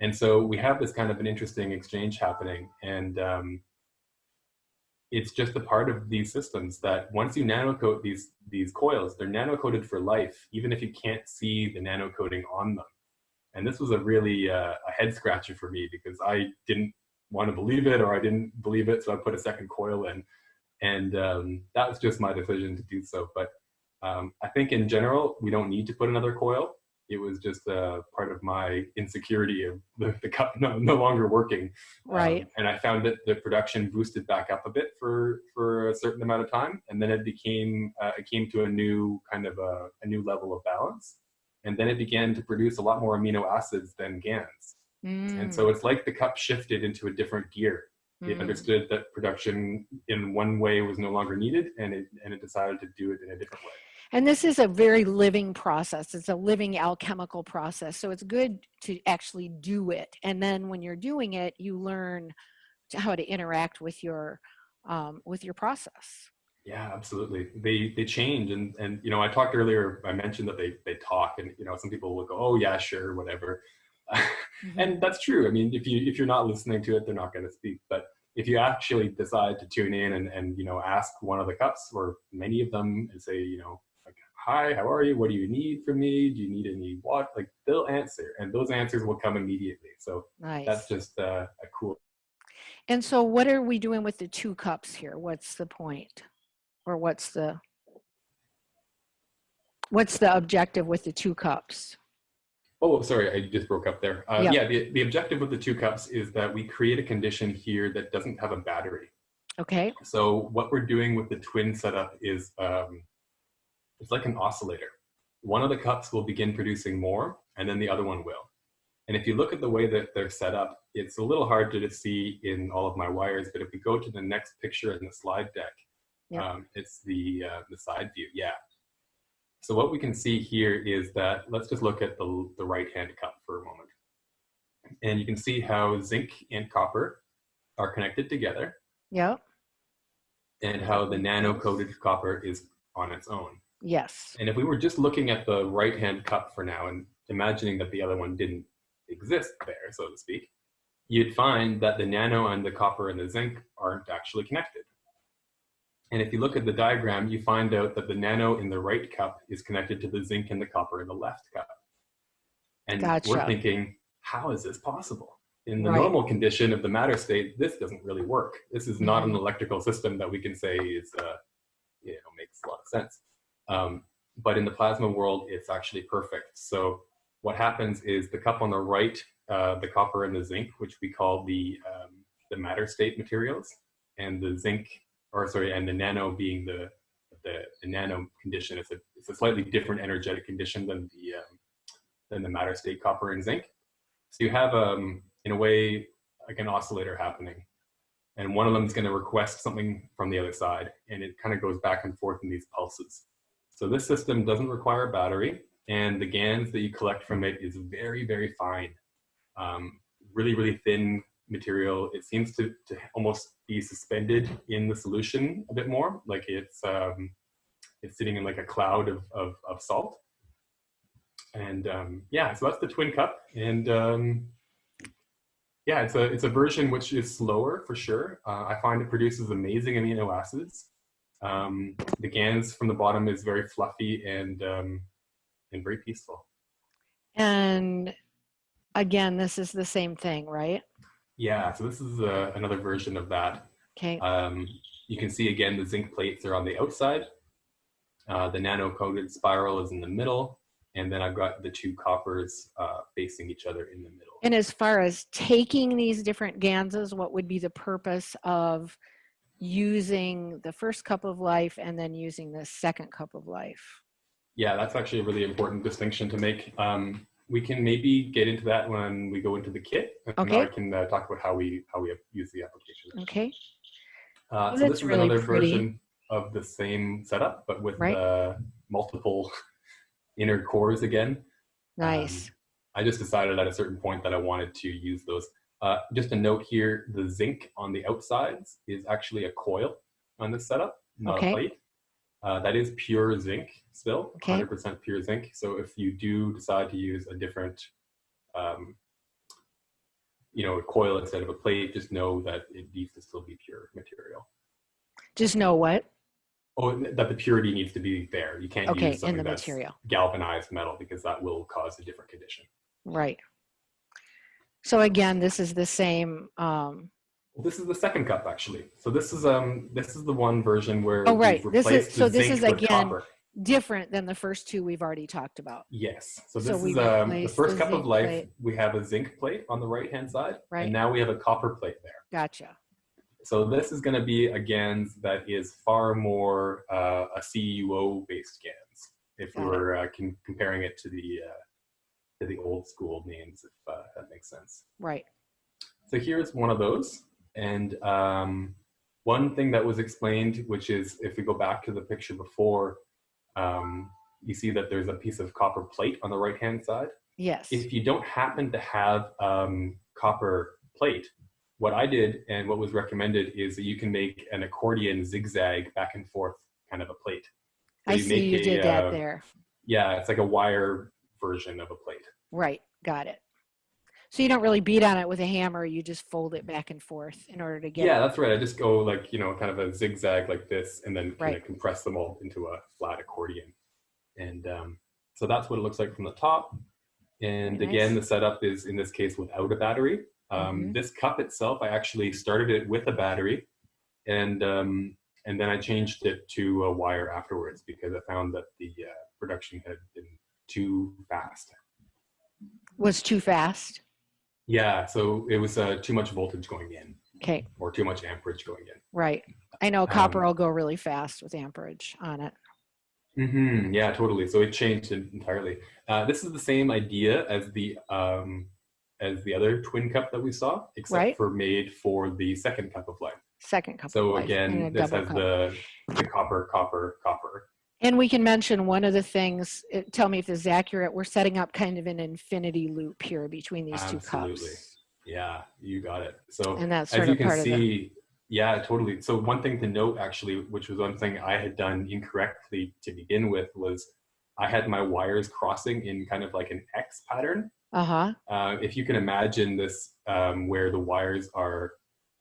And so we have this kind of an interesting exchange happening, and um, it's just a part of these systems that once you nano coat these these coils, they're nano coated for life, even if you can't see the nano coating on them. And this was a really uh, a head scratcher for me because I didn't want to believe it or I didn't believe it, so I put a second coil in, and um, that was just my decision to do so. But um, I think in general we don't need to put another coil. It was just uh, part of my insecurity of the, the cup no, no longer working. Right. Um, and I found that the production boosted back up a bit for for a certain amount of time, and then it became uh, it came to a new kind of a, a new level of balance, and then it began to produce a lot more amino acids than GANs. And so it's like the cup shifted into a different gear. It Mm. understood that production in one way was no longer needed, and it and it decided to do it in a different way. And this is a very living process. It's a living alchemical process. So it's good to actually do it. And then when you're doing it, you learn to- how to interact with your um, with your process. Yeah, absolutely. They they change, and and you know, I talked earlier. I mentioned that they they talk, and you know, some people will go, "Oh yeah, sure, whatever," Mm-hmm. and that's true. I mean, if you if you're not listening to it, they're not going to speak. But if you actually decide to tune in and and you know ask one of the cups or many of them and say, you know, "Hi, how are you? What do you need from me? Do you need any what?" Like they'll answer, and those answers will come immediately. So Nice. that's just uh, a cool. And so what are we doing with the two cups here? What's the point? Or what's the what's the objective with the two cups? Oh, sorry, I just broke up there. Uh, Yeah. yeah, the, the objective of the two cups is that we create a condition here that doesn't have a battery. Okay. So what we're doing with the twin setup is um, it's like an oscillator. One of the cups will begin producing more, and then the other one will. And if you look at the way that they're set up, it's a little hard to see in all of my wires. But if we go to the next picture in the slide deck, Yeah. um, it's the uh, the side view. Yeah. So what we can see here is that let's just look at the the right hand cup for a moment, and you can see how zinc and copper are connected together Yep. and how the nano coated copper is on its own. Yes. And if we were just looking at the right hand cup for now and imagining that the other one didn't exist there, so to speak, you'd find that the nano and the copper and the zinc aren't actually connected. And if you look at the diagram, you find out that the nano in the right cup is connected to the zinc and the copper in the left cup. And we're thinking, how is this possible? In the Right. normal condition of the matter state, this doesn't really work. This is not an Mm-hmm. electrical system that we can say is, uh, you know, makes a lot of sense. Um, but in the plasma world, it's actually perfect. So what happens is the cup on the right, uh, the copper and the zinc, which we call the um, the matter state materials, and the zinc, or sorry, and the nano being the the, the nano condition. It's a it's a slightly different energetic condition than the um, than the matter state copper and zinc. So you have um, in a way like an oscillator happening, and one of them is going to request something from the other side, and it kind of goes back and forth in these pulses. So this system doesn't require a battery, and the GANs that you collect from it is very, very fine, um, really, really thin material. It seems to, to almost be suspended in the solution a bit more, like it's um, it's sitting in like a cloud of, of, of salt. And um, yeah, so that's the twin cup, and um, yeah, it's a it's a version which is slower for sure. Uh, I find it produces amazing amino acids. Um, the GANs from the bottom is very fluffy and um, and very peaceful. And again, this is the same thing, right? Yeah, so this is uh, another version of that. Okay. Um, you can see again the zinc plates are on the outside. Uh, the nano coated spiral is in the middle, and then I've got the two coppers uh, facing each other in the middle. And as far as taking these different ganses, what would be the purpose of using the first cup of life and then using the second cup of life? Yeah, that's actually a really important distinction to make. Um, we can maybe get into that when we go into the kit. and Okay. I can uh, talk about how we how we use the application. Okay. Uh, Oh, so this is really another pretty. version of the same setup, but with Right. uh, multiple inner cores again. Nice. Um, I just decided at a certain point that I wanted to use those. Uh, just a note here, the zinc on the outsides is actually a coil on this setup, not Okay. a plate. Uh, that is pure zinc still, 100% pure zinc. So if you do decide to use a different, um, you know, a coil instead of a plate, just know that it needs to still be pure material. Just know what? Oh, that the purity needs to be there. You can't Okay, use in something the that's material. galvanized metal because that will cause a different condition. Right. So again, this is the same. Um, Well, this is the second cup actually. So this is um this is the one version where Oh, right. This is- so this is again- different than the first two we've already talked about. Yes. So So this we is um, the first the cup of life. plate. We have a zinc plate on the right hand side, Right. and now we have a copper plate there. Gotcha. So this is going to be a GANS that is far more uh, a CUO based GANS. If we Got it. were uh, comparing it to the uh, the old school names, if uh, that makes sense. Right. So here's one of those. And um, one thing that was explained, which is if we go back to the picture before, um, you see that there's a piece of copper plate on the right hand side. Yes. If you don't happen to have um, copper plate, what I did and what was recommended is that you can make an accordion zigzag back and forth kind of a plate. So I see make you a, did that uh, there. Yeah, it's like a wire version of a plate. Right. Got it. So you don't really beat on it with a hammer. You just fold it back and forth in order to get yeah, it. that's right. I just go like, you know, kind of a zigzag like this and then kind Right. of compress them all into a flat accordion. And um, so that's what it looks like from the top. And Very again, the setup is in this case without a battery. Um, Mhm. This cup itself, I actually started it with a battery and um, and then I changed it to a wire afterwards because I found that the uh, production had been too fast. Was too fast. Yeah, so it was uh, too much voltage going in Okay. or too much amperage going in. Right. I know copper Um, will go really fast with amperage on it. Mm -hmm, Yeah, totally. So it changed it entirely. Uh, this is the same idea as the um, as the other twin cup that we saw, except Right. for made for the second cup of life. Second cup of So again, this has cup. the the copper, copper, copper. And we can mention one of the things, uh, tell me if this is accurate, we're setting up kind of an infinity loop here between these two Absolutely. cups. Yeah, you got it. So And that's as you can part of the, see, yeah, totally. So one thing to note actually, which was one thing I had done incorrectly to begin with, was I had my wires crossing in kind of like an X pattern. uh-huh, Uh, if you can imagine this, um, where the wires are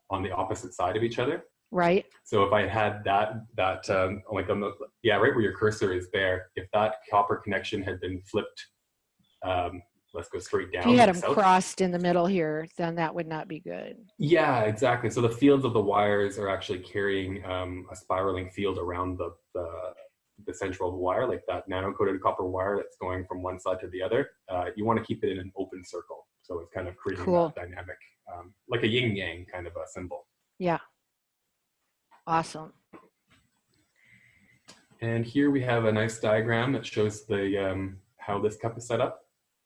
on the opposite side of each other. Right? So if I had that, that um, like on the, yeah, right where your cursor is there, if that copper connection had been flipped, um, let's go straight down. If you had them south. crossed in the middle here, then that would not be good. Yeah, exactly. So the fields of the wires are actually carrying um, a spiraling field around the, the the central wire, like that nano-coated copper wire that's going from one side to the other. Uh, you want to keep it in an open circle, so it's kind of creating Cool. that dynamic, um, like a yin yang kind of a symbol. Yeah. Awesome. And here we have a nice diagram that shows the um, how this cup is set up.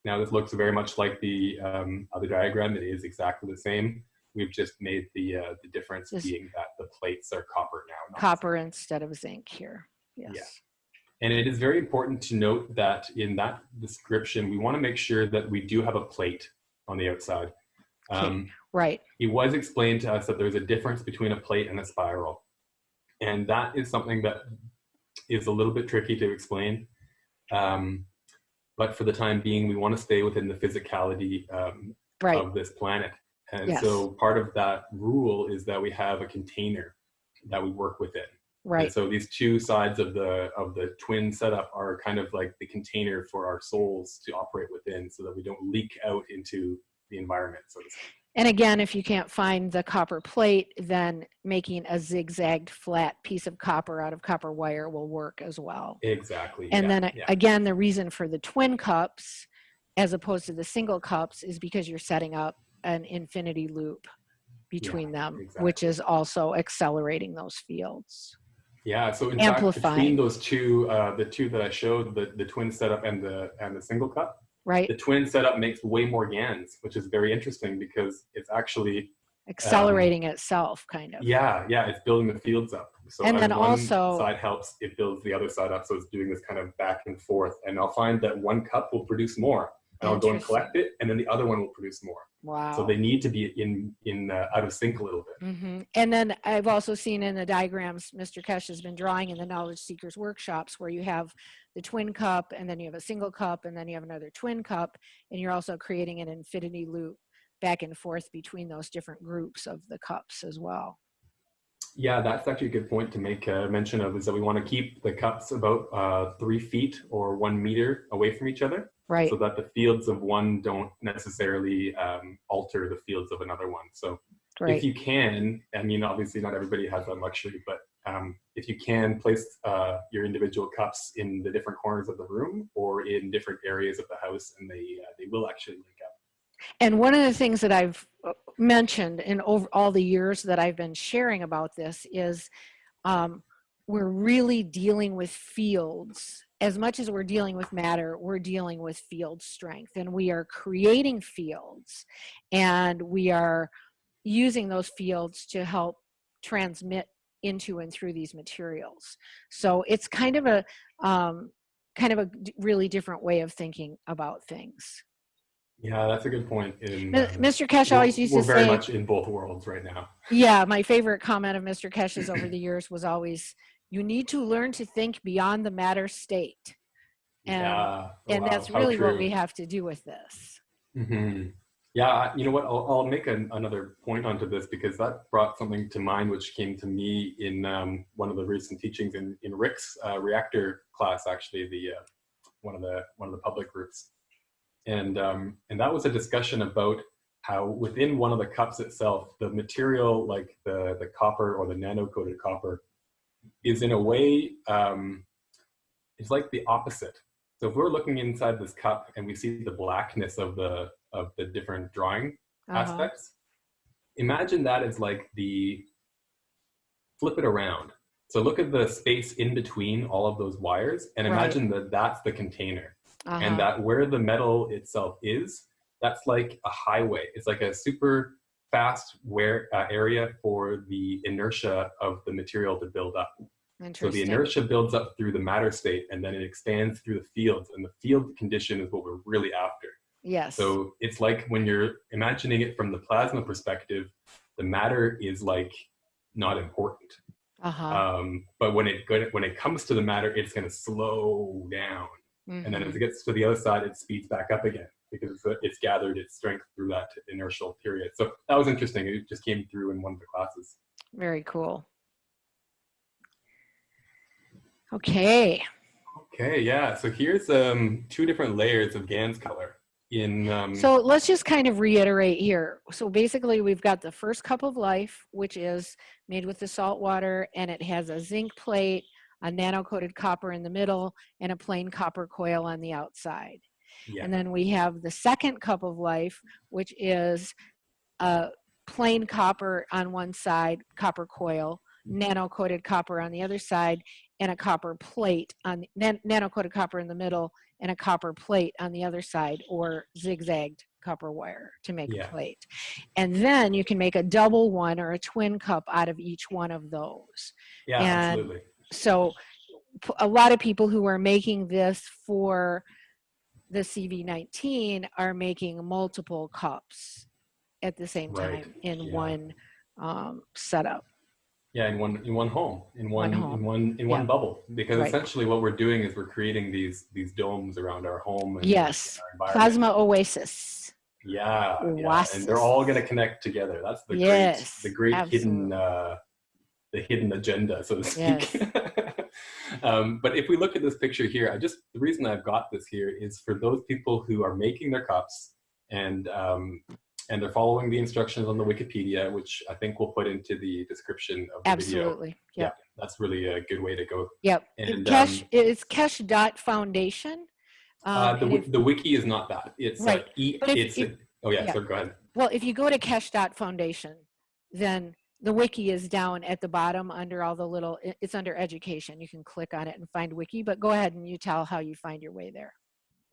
Now this looks very much like the um, other diagram. It is exactly the same. We've just made the uh, the difference being that the plates are copper now. not Copper instead of zinc here. Yes. Yeah. And it is very important to note that in that description, we want to make sure that we do have a plate on the outside. Okay. Um, Right. it was explained to us that there's a difference between a plate and a spiral. And that is something that is a little bit tricky to explain. Um, but for the time being, we want to stay within the physicality um, Right. of this planet. And Yes. so part of that rule is that we have a container that we work within. Right. And Right. so these two sides of the of the twin setup are kind of like the container for our souls to operate within, so that we don't leak out into the environment. So to speak. And again, if you can't find the copper plate, then making a zigzagged flat piece of copper out of copper wire will work as well. exactly. And yeah, then yeah. again, the reason for the twin cups as opposed to the single cups is because you're setting up an infinity loop between them, which is also accelerating those fields. yeah. So in fact, between those two, uh, the two that I showed, the the twin setup and the and the single cup, Right? the twin setup makes way more GANs, which is very interesting because it's actually Accelerating itself, kind of. yeah yeah it's building the fields up. So And then one also- side helps, it builds the other side up. So it's doing this kind of back and forth. And I'll find that one cup will produce more, and I'll go and collect it, and then the other one will produce more. Wow. So they need to be in in uh, out of sync a little bit. hmm And then I've also seen in the diagrams Mr. Keshe has been drawing in the Knowledge Seekers workshops where you have the twin cup and then you have a single cup and then you have another twin cup and you're also creating an infinity loop back and forth between those different groups of the cups as well. Yeah, that's actually a good point to make uh, mention of. Is that we want to keep the cups about uh, three feet or one meter away from each other, Right. so that the fields of one don't necessarily um, alter the fields of another one. So if you can, I mean, obviously not everybody has that luxury, but um, if you can place uh, your individual cups in the different corners of the room or in different areas of the house, and they uh, they will actually link up. And one of the things that I've uh, mentioned in over all the years that I've been sharing about this is um, we're really dealing with fields. As much as we're dealing with matter, we're dealing with field strength and we are creating fields and we are using those fields to help transmit into and through these materials. So it's kind of a um, kind of a really different way of thinking about things. Yeah, that's a good point. In, uh, Mr. Keshe we're- always used we're very much in both worlds right now. yeah, my favorite comment of Mr. Keshe's over the years was always, you need to learn to think beyond the matter state. And, yeah, and wow, that's really what we have to do with this. hmm Yeah, you know what? I'll, I'll make an, another point onto this because that brought something to mind which came to me in um, one of the recent teachings in, in Rick's uh, reactor class, actually, the uh, one of the one of the public groups, and um, and that was a discussion about how within one of the cups itself, the material like the the copper or the nano coated copper is in a way um, it's like the opposite. So if we're looking inside this cup and we see the blackness of the of the different drawing Uh-huh. aspects, imagine that as like the flip it around. So look at the space in between all of those wires and Right. imagine that that's the container Uh-huh. and that where the metal itself is, that's like a highway. It's like a super fast where uh, area for the inertia of the material to build up. So the inertia builds up through the matter state and then it expands through the fields and the field condition is what we're really after. Yes. So it's like when you're imagining it from the plasma perspective, the matter is like not important. uh-huh. Um, but when it when it comes to the matter, it's going to slow down, and then as it gets to the other side, it speeds back up again because it's, it's gathered its strength through that inertial period. So that was interesting. It just came through in one of the classes. Very cool. Okay. Okay, yeah. So here's um, two different layers of GANS color. In um, So let's just kind of reiterate here. So basically, we've got the first cup of life, which is made with the salt water, and it has a zinc plate, a nano-coated copper in the middle, and a plain copper coil on the outside. yeah, And then we have the second cup of life, which is a plain copper on one side, copper coil, nano-coated copper on the other side, and a copper plate on nan- nano-coated copper in the middle, and a copper plate on the other side, or zigzagged copper wire to make Yeah. a plate. And then you can make a double one or a twin cup out of each one of those yeah, and- absolutely. so a lot of people who are making this for the CV19 are making multiple cups at the same Right, time in yeah. one um, setup. Yeah, in one in one home, in one, One home. in one in one bubble. Because Right. essentially, what we're doing is we're creating these these domes around our home. And Yes, our. Plasma Oasis. Yeah, yeah, and they're all going to connect together. That's the Yes, great, the great hidden, uh, the hidden agenda, so to speak. um, but if we look at this picture here, I just the reason I've got this here is for those people who are making their cups and um, and they're following the instructions on the Wikipedia, which I think we'll put into the description of the video. Absolutely. Yep. That's really a good way to go. Yep. And, Keshe, um, it's Keshe dot foundation. Um, uh, the, if- the wiki is not that. It's Right. like e, But it's if- a, oh yeah, yeah. so go ahead. Well, if you go to Keshe dot foundation, then the wiki is down at the bottom under all the little, it's under education. You can click on it and find wiki, but go ahead and you tell how you find your way there.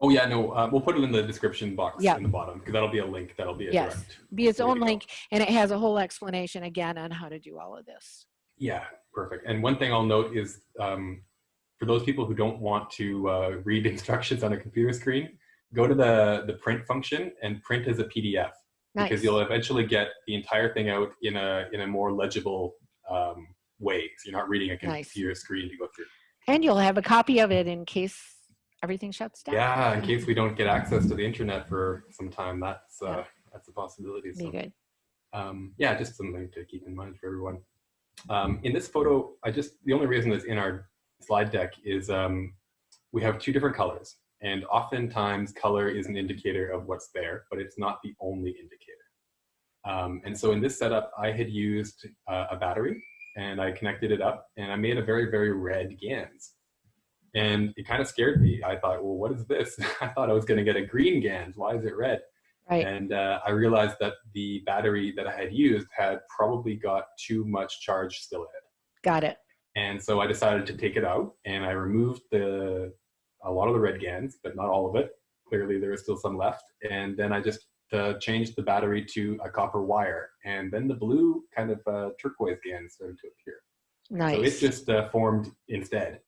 Oh yeah, no, uh, we'll put it in the description box Yeah. in the bottom because that'll be a link. That'll be a Yes. direct. Be its own link and it has a whole explanation again on how to do all of this. Yeah, perfect. And one thing I'll note is um, for those people who don't want to uh, read instructions on a computer screen, go to the the print function and print as a PDF because you'll eventually get the entire thing out in a in a more legible um, way. So you're not reading a Nice. computer screen to go through. And you'll have a copy of it in case everything shuts down. Yeah, in case we don't get access to the internet for some time, that's uh, Yeah. that's a possibility. Be So. good. um, yeah, just something to keep in mind for everyone. Um, in this photo, I just, the only reason it's in our slide deck is um, we have two different colors. And oftentimes color is an indicator of what's there, but it's not the only indicator. Um, and so in this setup, I had used uh, a battery and I connected it up and I made a very, very red GANS. And it kind of scared me. I thought, well, what is this? I thought I was going to get a green GANS. Why is it red? Right. And uh, I realized that the battery that I had used had probably got too much charge still in it. Got it. And so I decided to take it out and I removed the a lot of the red GANs, but not all of it. Clearly there was still some left. And then I just uh, changed the battery to a copper wire. And then the blue kind of uh, turquoise GAN started to appear. Nice. So it just uh, formed instead.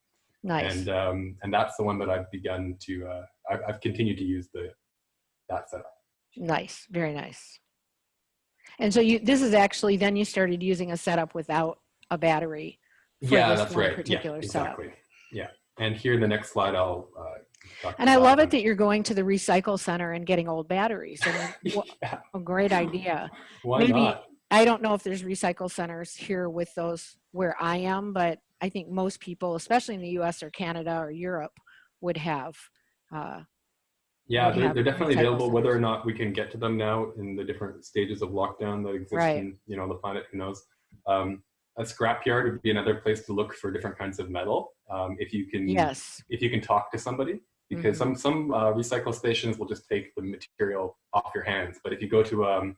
Nice. And um, and that's the one that I've begun to, uh, I've, I've continued to use the that setup. Nice, very nice. And so you, this is actually, then you started using a setup without a battery. for yeah, that's right. particular yeah, setup. exactly. Yeah. And here in the next slide, I'll uh, And I love it that you're going to the recycle center and getting old batteries. I mean, yeah, a great idea. why maybe- not? I don't know if there's recycle centers here with those where I am, but I think most people, especially in the US or Canada or Europe, would have. Uh, Yeah, would they're, have they're definitely available. Whether or not we can get to them now in the different stages of lockdown that exist Right. in you know the planet, who knows? Um, a scrapyard would be another place to look for different kinds of metal. Um, if you can, yes, if you can talk to somebody, because Mhm. some some uh, recycle stations will just take the material off your hands. But if you go to um,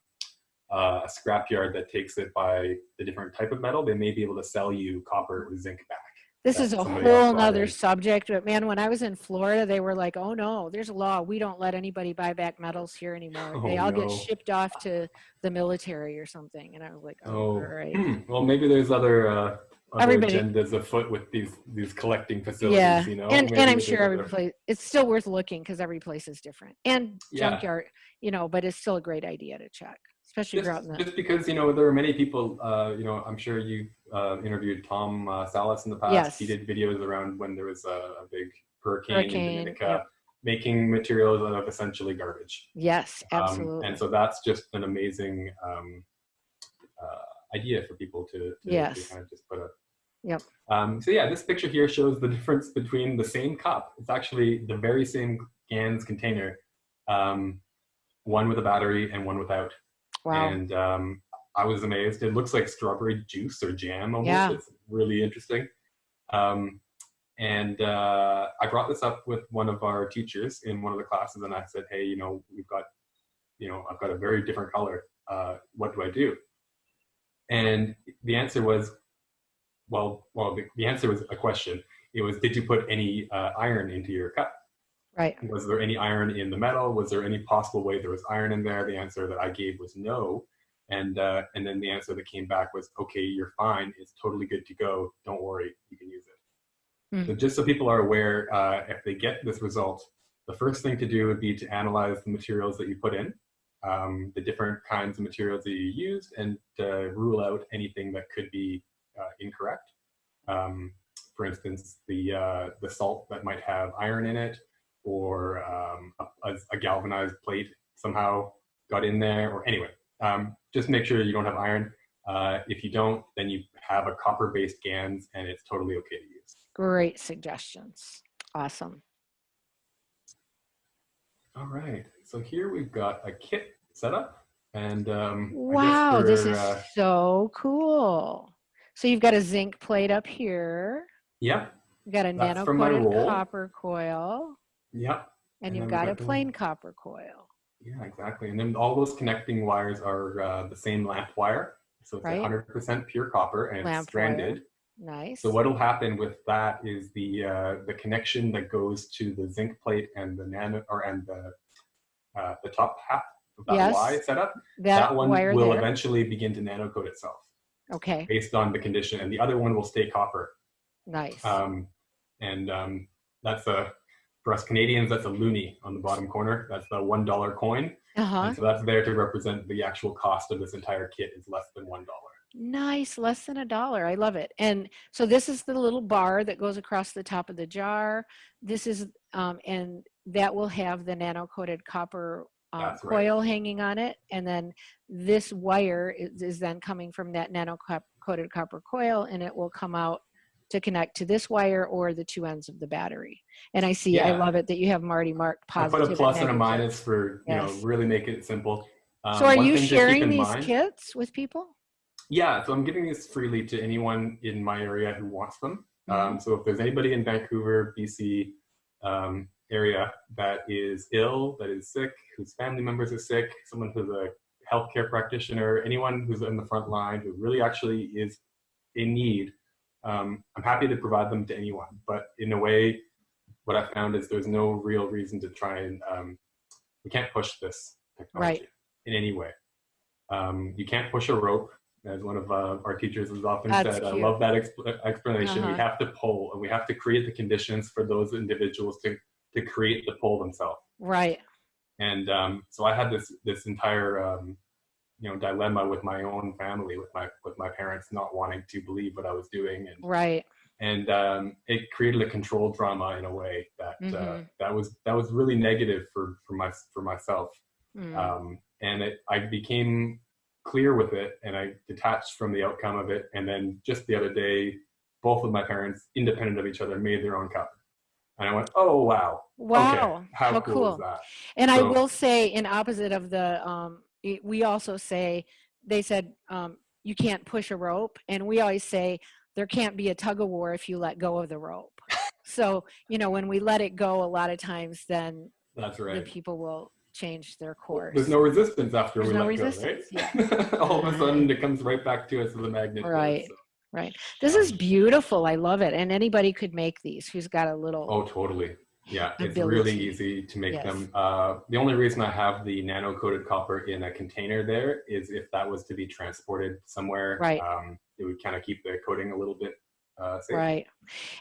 uh, a scrapyard that takes it by the different type of metal, they may be able to sell you copper with zinc back. this is a whole nother subject. But man, when I was in Florida, they were like, "Oh no, there's a law. We don't let anybody buy back metals here anymore. they Oh, all no. get shipped off to the military or something." And I was like, "Oh, Oh, all right." hmm. well, maybe there's other uh, other Everybody- agendas afoot with these these collecting facilities. yeah you know, and Maybe and i'm sure every other- place it's still worth looking because every place is different and Yeah. junkyard you know but it's still a great idea to check especially if you're out Just, just because you know there are many people, uh, you know, I'm sure you uh, interviewed Tom uh, Salas in the past. Yes. He did videos around when there was a, a big hurricane, Hurricane, in Dominica, yep. making materials out of essentially garbage. yes Um, absolutely and so that's just an amazing um, uh, idea for people to, to, to Yes. kind of just put up. Yep. Um, so yeah, this picture here shows the difference between the same cup. It's actually the very same GANS container um, one with a battery and one without. Wow. And um, I was amazed. It looks like strawberry juice or jam almost. Yeah. It's really interesting. Um, and uh, I brought this up with one of our teachers in one of the classes, and I said, "Hey, you know, we've got, you know, I've got a very different color. Uh, what do I do?" And the answer was, well, well, the, the answer was a question. It was, "Did you put any uh, iron into your cup?" Right. was there any iron in the metal? Was there any possible way there was iron in there? The answer that I gave was no. And uh, and then the answer that came back was, okay, you're fine. It's totally good to go. Don't worry, you can use it. Hmm. So just so people are aware, uh, if they get this result, the first thing to do would be to analyze the materials that you put in, um, the different kinds of materials that you used, and uh, rule out anything that could be uh, incorrect. Um, for instance, the uh, the salt that might have iron in it, or um, a, a galvanized plate somehow got in there, or anyway, um, just make sure you don't have iron. Uh, if you don't, then you have a copper-based GANS, and it's totally okay to use. Great suggestions. Awesome. All right, so here we've got a kit set up, and um, Wow, this is uh, so cool. So you've got a zinc plate up here. yep, You've got a That's nano-coated copper coil, yep, and And you've got a plain copper coil. yeah, exactly. And then all those connecting wires are uh, the same lamp wire, so it's Right. 100% pure copper and Lamp it's stranded. Nice. So what'll happen with that is the uh, the connection that goes to the zinc plate and the nano or and the uh, the top half of that Yes. Y setup. that, That, one wire will there. eventually begin to nano coat itself Okay, based on the condition, and the other one will stay copper. nice. Um, and um, that's a for us Canadians, that's a loonie on the bottom corner. That's the one dollar coin. Uh-huh. And so that's there to represent the actual cost of this entire kit is less than one dollar. Nice, less than a dollar. I love it. And so this is the little bar that goes across the top of the jar. This is, um, and that will have the nano coated copper um, right. coil hanging on it. And then this wire is, is then coming from that nano coated copper coil and it will come out to connect to this wire or the two ends of the battery. And I see, I love it that you have Marty marked I positive. put a plus and a minus for you know really make it simple. Um, So are you thing to keep sharing these mind- kits with people? Yeah, so I'm giving this freely to anyone in my area who wants them. Mm-hmm. Um, so if there's anybody in Vancouver, BC um, area that is ill, that is sick, whose family members are sick, someone who's a healthcare practitioner, anyone who's in the front line who really actually is in need, um, I'm happy to provide them to anyone. But in a way, what I found is there's no real reason to try and um, we can't push this technology in any way. Um, you can't push a rope, as one of uh, our teachers has often That's said. I love that exp- explanation. We Uh-huh. have to pull, and we have to create the conditions for those individuals to to create the pull themselves. Right. And um, so I had this this entire um, you know dilemma with my own family, with my with my parents not wanting to believe what I was doing, and Right. and um, it created a control drama in a way that uh, Mhm. that was that was really negative for for my for myself Mm. um, and it, I became clear with it, and I detached from the outcome of it. And then just the other day, both of my parents, independent of each other, made their own cup, and I went, "Oh wow, Wow. okay, how, how cool, cool. is that?" And I will say, in opposite of the, um, i- we also say, they said um, you can't push a rope, and we always say there can't be a tug of war if you let go of the rope. so you know, when we let it go, a lot of times, then That's right. the people will change their course. There's no resistance after There's we no let resistance, go, right? Yeah. All of a sudden, it comes right back to us as a magnet. Right. so. Right. This is beautiful. I love it. And anybody could make these who's got a little. Oh, totally. Yeah, it's really easy to make Yes. them. Uh, the only reason I have the nano coated copper in a container there is if that was to be transported somewhere, Right. um, it would kind of keep the coating a little bit uh, safe. Right.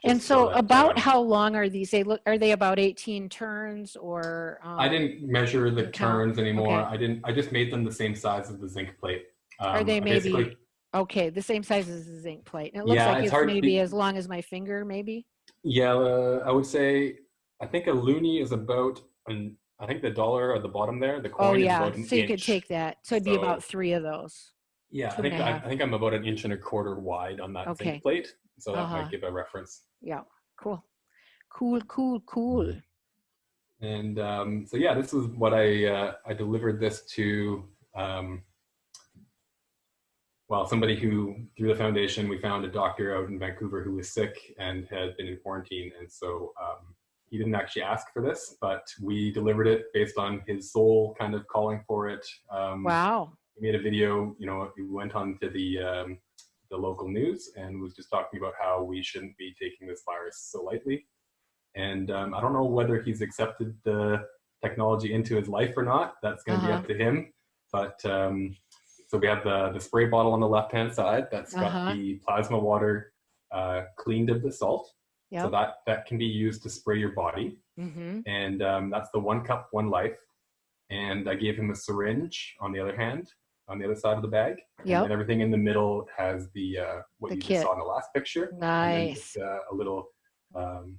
And so, that, about uh, how long are these? They look. Are they about 18 turns or? Um, I didn't measure the turns anymore. Okay. I didn't. I just made them the same size as the zinc plate. Um, Are they maybe Okay, the same size as the zinc plate. And it looks Yeah, like it's it's, maybe be- as long as my finger, maybe. Yeah, uh, I would say. I think a loonie is about an. I think the dollar at the bottom there, the coin Oh is yeah, about an so you could take that. So it'd be about three of those. Yeah, two I think I. I think I'm about an inch and a quarter wide on that Okay. plate, so that Uh-huh. might give a reference. Yeah, cool, cool, cool, cool. And um, so yeah, this is what I uh, I delivered this to. Um, well, somebody who through the foundation we found a doctor out in Vancouver who was sick and had been in quarantine, and so um, he didn't actually ask for this, but we delivered it based on his soul kind of calling for it. Um, Wow. he made a video, you know, he went on to the, um, the local news and was just talking about how we shouldn't be taking this virus so lightly. And um, I don't know whether he's accepted the technology into his life or not. That's going to Uh-huh. be up to him. But um, so we have the, the spray bottle on the left-hand side that's got Uh-huh. the plasma water uh, cleaned of the salt. So that, that can be used to spray your body Mm-hmm. and um, that's the one cup, one life. And I gave him a syringe on the other hand, on the other side of the bag. Yep. And everything in the middle has the uh, what The you kit. just saw in the last picture. Nice. just, uh, a little um,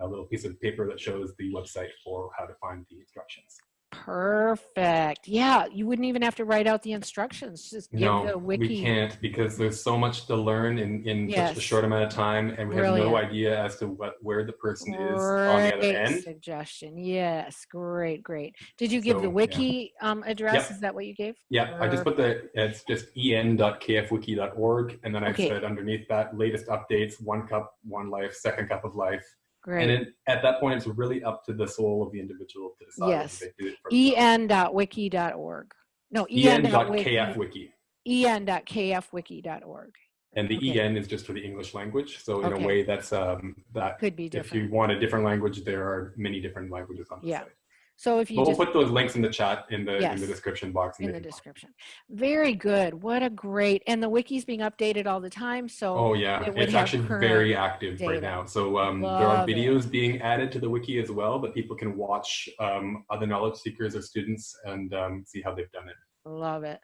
a little piece of paper that shows the website for how to find the instructions. Perfect. Yeah, you wouldn't even have to write out the instructions. Just give no, the wiki. we can't because there's so much to learn in, in such a short amount of time, and we have no idea as to what where the person is on the other Great end. suggestion. Yes, great, great. Did you give So, the yeah. wiki um, address? Yep. Is that what you gave? Yeah, I just put the, it's just en.kfwiki.org. And then I Okay. said underneath that, latest updates, one cup, one life, second cup of life. Great. And it, at that point, it's really up to the soul of the individual to decide Yes. whether they do it for E en.wiki.org. No, en.kfwiki. en.kfwiki.org. And the Okay. en is just for the English language. So in Okay. a way that's, um, that Could be different. if you want a different language, there are many different languages on the Yeah. site. So if you we'll just put those links in the chat in the, in the description box. in the maybe- description. Very good. What a great and the wiki's being updated all the time. So Oh yeah, it it's actually very active data. right now. So um, there are Love it. videos being added to the wiki as well that people can watch um, other knowledge seekers or students and um, see how they've done it. love it.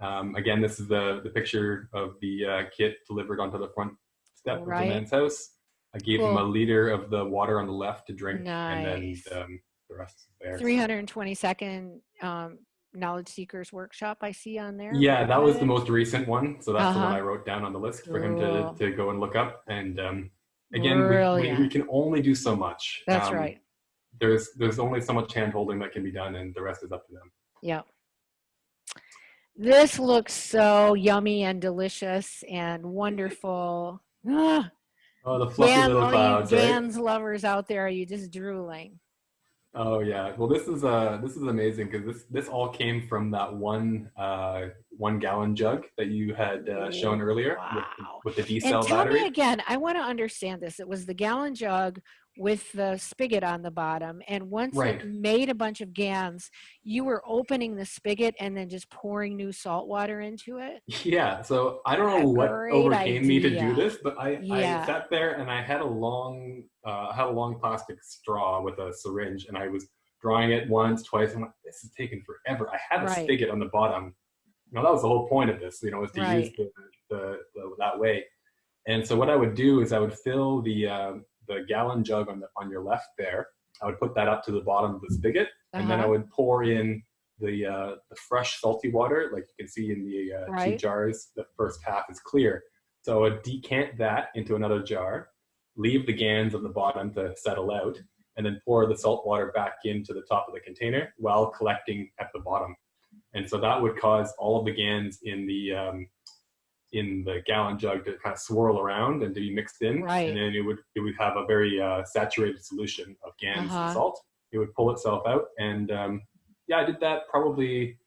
Um, again, this is the, the picture of the uh, kit delivered onto the front step Right. of the man's house. I gave him a liter of the water on the left to drink and then um, the rest is there. 322nd um, knowledge seekers workshop I see on there. Yeah, that was the most recent one. So that's the one Uh-huh. I wrote down on the list for him to, to go and look up. And um, again, we, we, we can only do so much. That's Um, right. There's there's only so much hand holding that can be done, and the rest is up to them. Yeah. This looks so yummy and delicious and wonderful. Ah, Oh, the fluffy Dan, little clouds, you right? GANs lovers out there, are you just drooling? Oh yeah. Well, this is uh this is amazing because this this all came from that one uh one gallon jug that you had uh, shown earlier with, Wow. with the D And cell tell battery. me again, I want to understand this. It was the gallon jug with the spigot on the bottom. And once Right. it made a bunch of gans, you were opening the spigot and then just pouring new salt water into it. Yeah, so I don't know what overcame me to do this, but I, Yeah. I sat there and I had a long uh, I had a long plastic straw with a syringe and I was drawing it once, twice. I'm like, this is taking forever. I had a Right. spigot on the bottom. You know, that was the whole point of this, you know, was to use the, the, the that way. And so what I would do is I would fill the uh, the gallon jug on the on your left there. I would put that up to the bottom of the spigot, and then I Uh-huh. would pour in the uh, the fresh salty water, like you can see in the uh, two jars. The first half is clear, so I would decant that into another jar, leave the gans on the bottom to settle out, and then pour the salt water back into the top of the container while collecting at the bottom. And so that would cause all of the gans in the um, in the gallon jug to kind of swirl around and to be mixed in, Right. and then it would it would have a very uh, saturated solution of gans Uh-huh. and salt. It would pull itself out, and um, yeah, I did that probably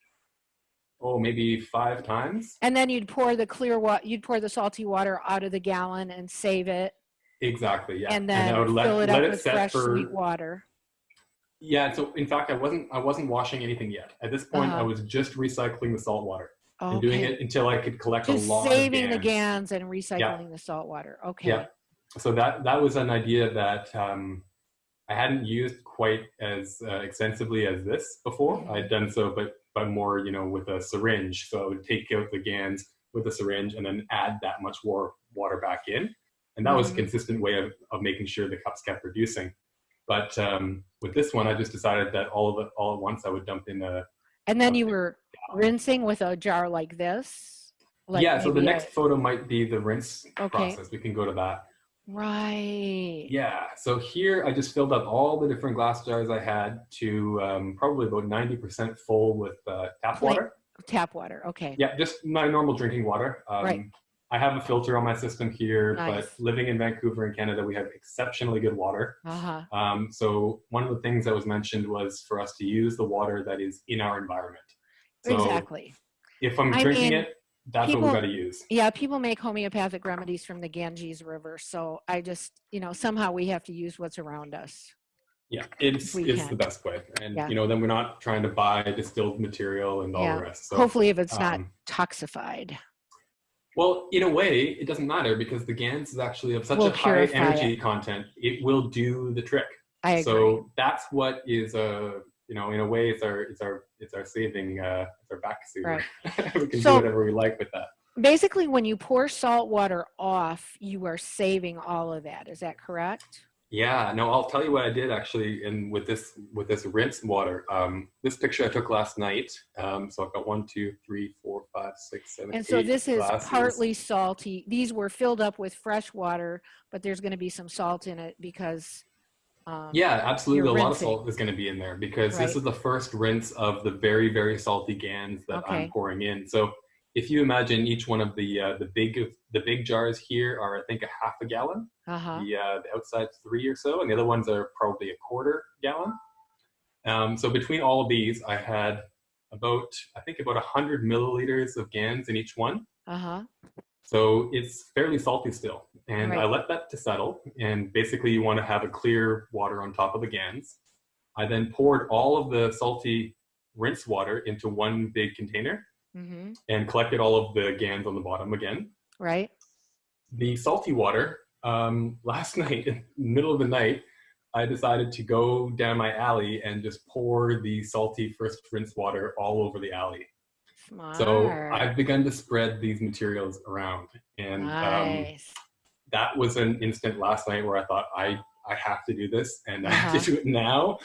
oh maybe five times. And then you'd pour the clear water, you'd pour the salty water out of the gallon and save it. Exactly, yeah. And then I would let, fill it let up it with set fresh for sweet water. yeah. So in fact, I wasn't I wasn't washing anything yet. At this point, I Uh-huh. was just recycling the salt water Okay. and doing it until I could collect a Just lot saving the gans. and recycling the salt water. Okay. Yeah. So that that was an idea that um, I hadn't used quite as uh, extensively as this before. I'd done so, but but more, you know, with a syringe. So I would take out the gans with a syringe and then add that much more water back in, and that was a Mhm. consistent way of, of making sure the cups kept reducing. But um, with this one, I just decided that all of it all at once I would dump in a And then you were rinsing with a jar like this. Like yeah. So the a- next photo might be the rinse Okay. process. We can go to that. Right. Yeah, so here I just filled up all the different glass jars I had to um, probably about 90% full with uh, tap Like- water. Tap water. Okay. Yeah, just my normal drinking water. Um, Right. I have a filter on my system here, Nice. but living in Vancouver in Canada, we have exceptionally good water. Uh huh. Um, so one of the things that was mentioned was for us to use the water that is in our environment. So exactly. if I'm I drinking mean, it, that's what people- we got to use. Yeah, people make homeopathic remedies from the Ganges River. So I just, you know, somehow we have to use what's around us. Yeah, it's we it's can. the best way, and Yeah. you know then we're not trying to buy distilled material and all Yeah. the rest. So Hopefully, if it's not um, toxified. Well, in a way, it doesn't matter because the GANs is actually of such Will a high energy content. It will do the trick. I agree. So that's what is a you know in a way it's our it's our it's our saving uh it's our back Right. we can So- do whatever we like with that. Basically, when you pour salt water off, you are saving all of that. Is that correct? Yeah, no, I'll tell you what I did actually in with this with this rinse water. Um, this picture I took last night. Um, so I've got one, two, three, four, five, six, seven, And so this is partly salty. These were filled up with fresh water, but there's going to be some salt in it because. Um, Yeah, absolutely. A lot of salt is going to be in there because Right. this is the first rinse of the very, very salty GANs that Okay. I'm pouring in. So if you imagine each one of the uh, the big the big jars here are I think a half a gallon. Uh huh. The uh, the outside three or so, and the other ones are probably a quarter gallon. Um, so between all of these, I had about I think about hundred milliliters of GANs in each one. Uh huh. So it's fairly salty still. And I let that to settle. And basically, you want to have a clear water on top of the GANs. I then poured all of the salty rinse water into one big container Mm-hmm. and collected all of the GANs on the bottom again. Right. The salty water, um, last night, in the middle of the night, I decided to go down my alley and just pour the salty first rinse water all over the alley. Smart. So I've begun to spread these materials around. And um, that was an instant last night where I thought I I have to do this and I have Uh-huh. to do it now.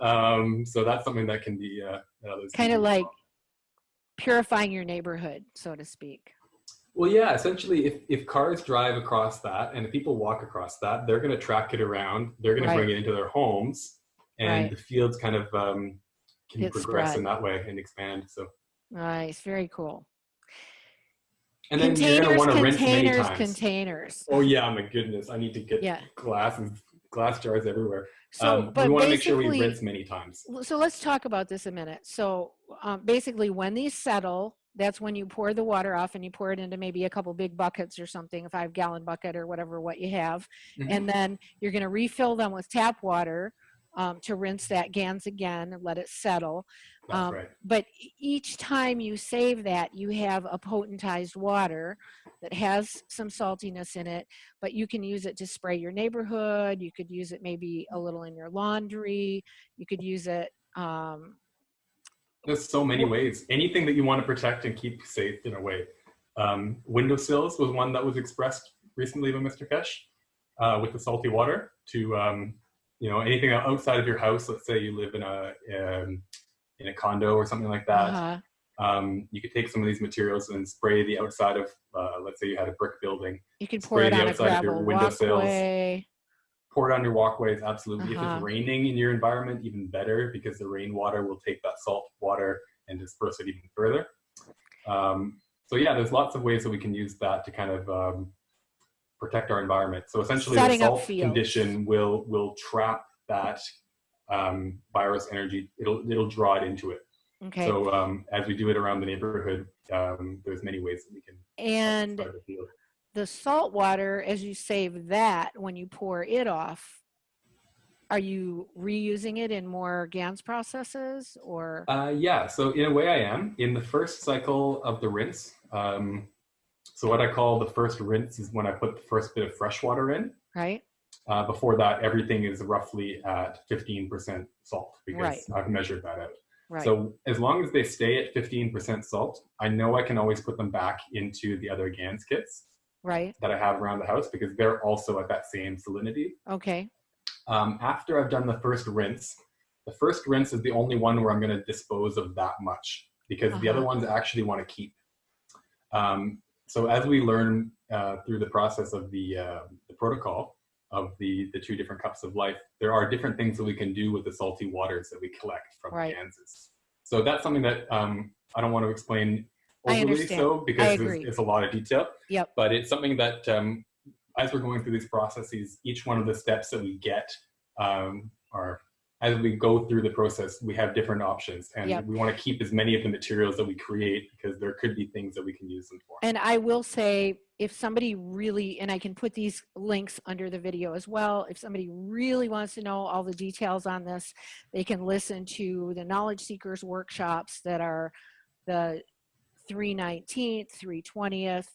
Um, so that's something that can be uh, kind of like. Purifying your neighborhood, so to speak. Well, yeah. Essentially, if if cars drive across that and if people walk across that, they're going to track it around. They're going Right. to bring it into their homes, and Right. the fields kind of um, can Get progress spread. in that way and expand. So Nice. Very cool. and then you're going to containers, want to rinse many containers, times. containers. oh yeah, my goodness! I need to get Yeah. glasses, glass jars everywhere. So, um, but we want to make sure we rinse many times. So let's talk about this a minute. So um, basically, when these settle, that's when you pour the water off and you pour it into maybe a couple big buckets or something, a five gallon bucket or whatever, what you have. Mhm. And then you're going to refill them with tap water um, to rinse that GANS again and let it settle. Um, right. But each time you save that, you have a potentized water that has some saltiness in it, but you can use it to spray your neighborhood. You could use it maybe a little in your laundry. You could use it. Um, There's so many ways. Anything that you want to protect and keep safe in a way. Um, windowsills was one that was expressed recently by Mr. Keshe uh, with the salty water to, um, you know, anything outside of your house. Let's say you live in a um, in a condo or something like that. uh-huh, Um, you could take some of these materials and spray the outside of, uh, let's say you had a brick building, You could pour Spray it the on a outside of your gravel windowsills. walkway. Pour it on your walkways. Absolutely. If Uh-huh. it's raining in your environment, even better because the rainwater will take that salt water and disperse it even further. Um, so yeah, there's lots of ways that we can use that to kind of um, protect our environment. So essentially, Setting the salt condition will will trap that um, virus energy. It'll it'll draw it into it. Okay. So um, as we do it around the neighborhood, um, there's many ways that we can and the salt water, as you save that, when you pour it off, are you reusing it in more GANS processes or? Uh, yeah, so in a way I am. In the first cycle of the rinse, um, so what I call the first rinse is when I put the first bit of fresh water in. right? Uh, before that, everything is roughly at 15% salt because Right. I've measured that out. Right. So as long as they stay at 15% salt, I know I can always put them back into the other GANS kits right. that I have around the house because they're also at that same salinity. Okay. Um, after I've done the first rinse, the first rinse is the only one where I'm going to dispose of that much because the other Uh-huh. ones I actually want to keep. Um, so as we learn uh, through the process of the, uh, the protocol, of the the two different cups of life, there are different things that we can do with the salty waters that we collect from Right. GANSes. So that's something that um, I don't want to explain overly so because it's, it's a lot of detail. Yep. But it's something that um, as we're going through these processes, each one of the steps that we get um, are as we go through the process, we have different options, and Yep. we want to keep as many of the materials that we create because there could be things that we can use them for. And I will say, if somebody really, and I can put these links under the video as well, if somebody really wants to know all the details on this, they can listen to the Knowledge Seekers workshops that are the 319th, 320th,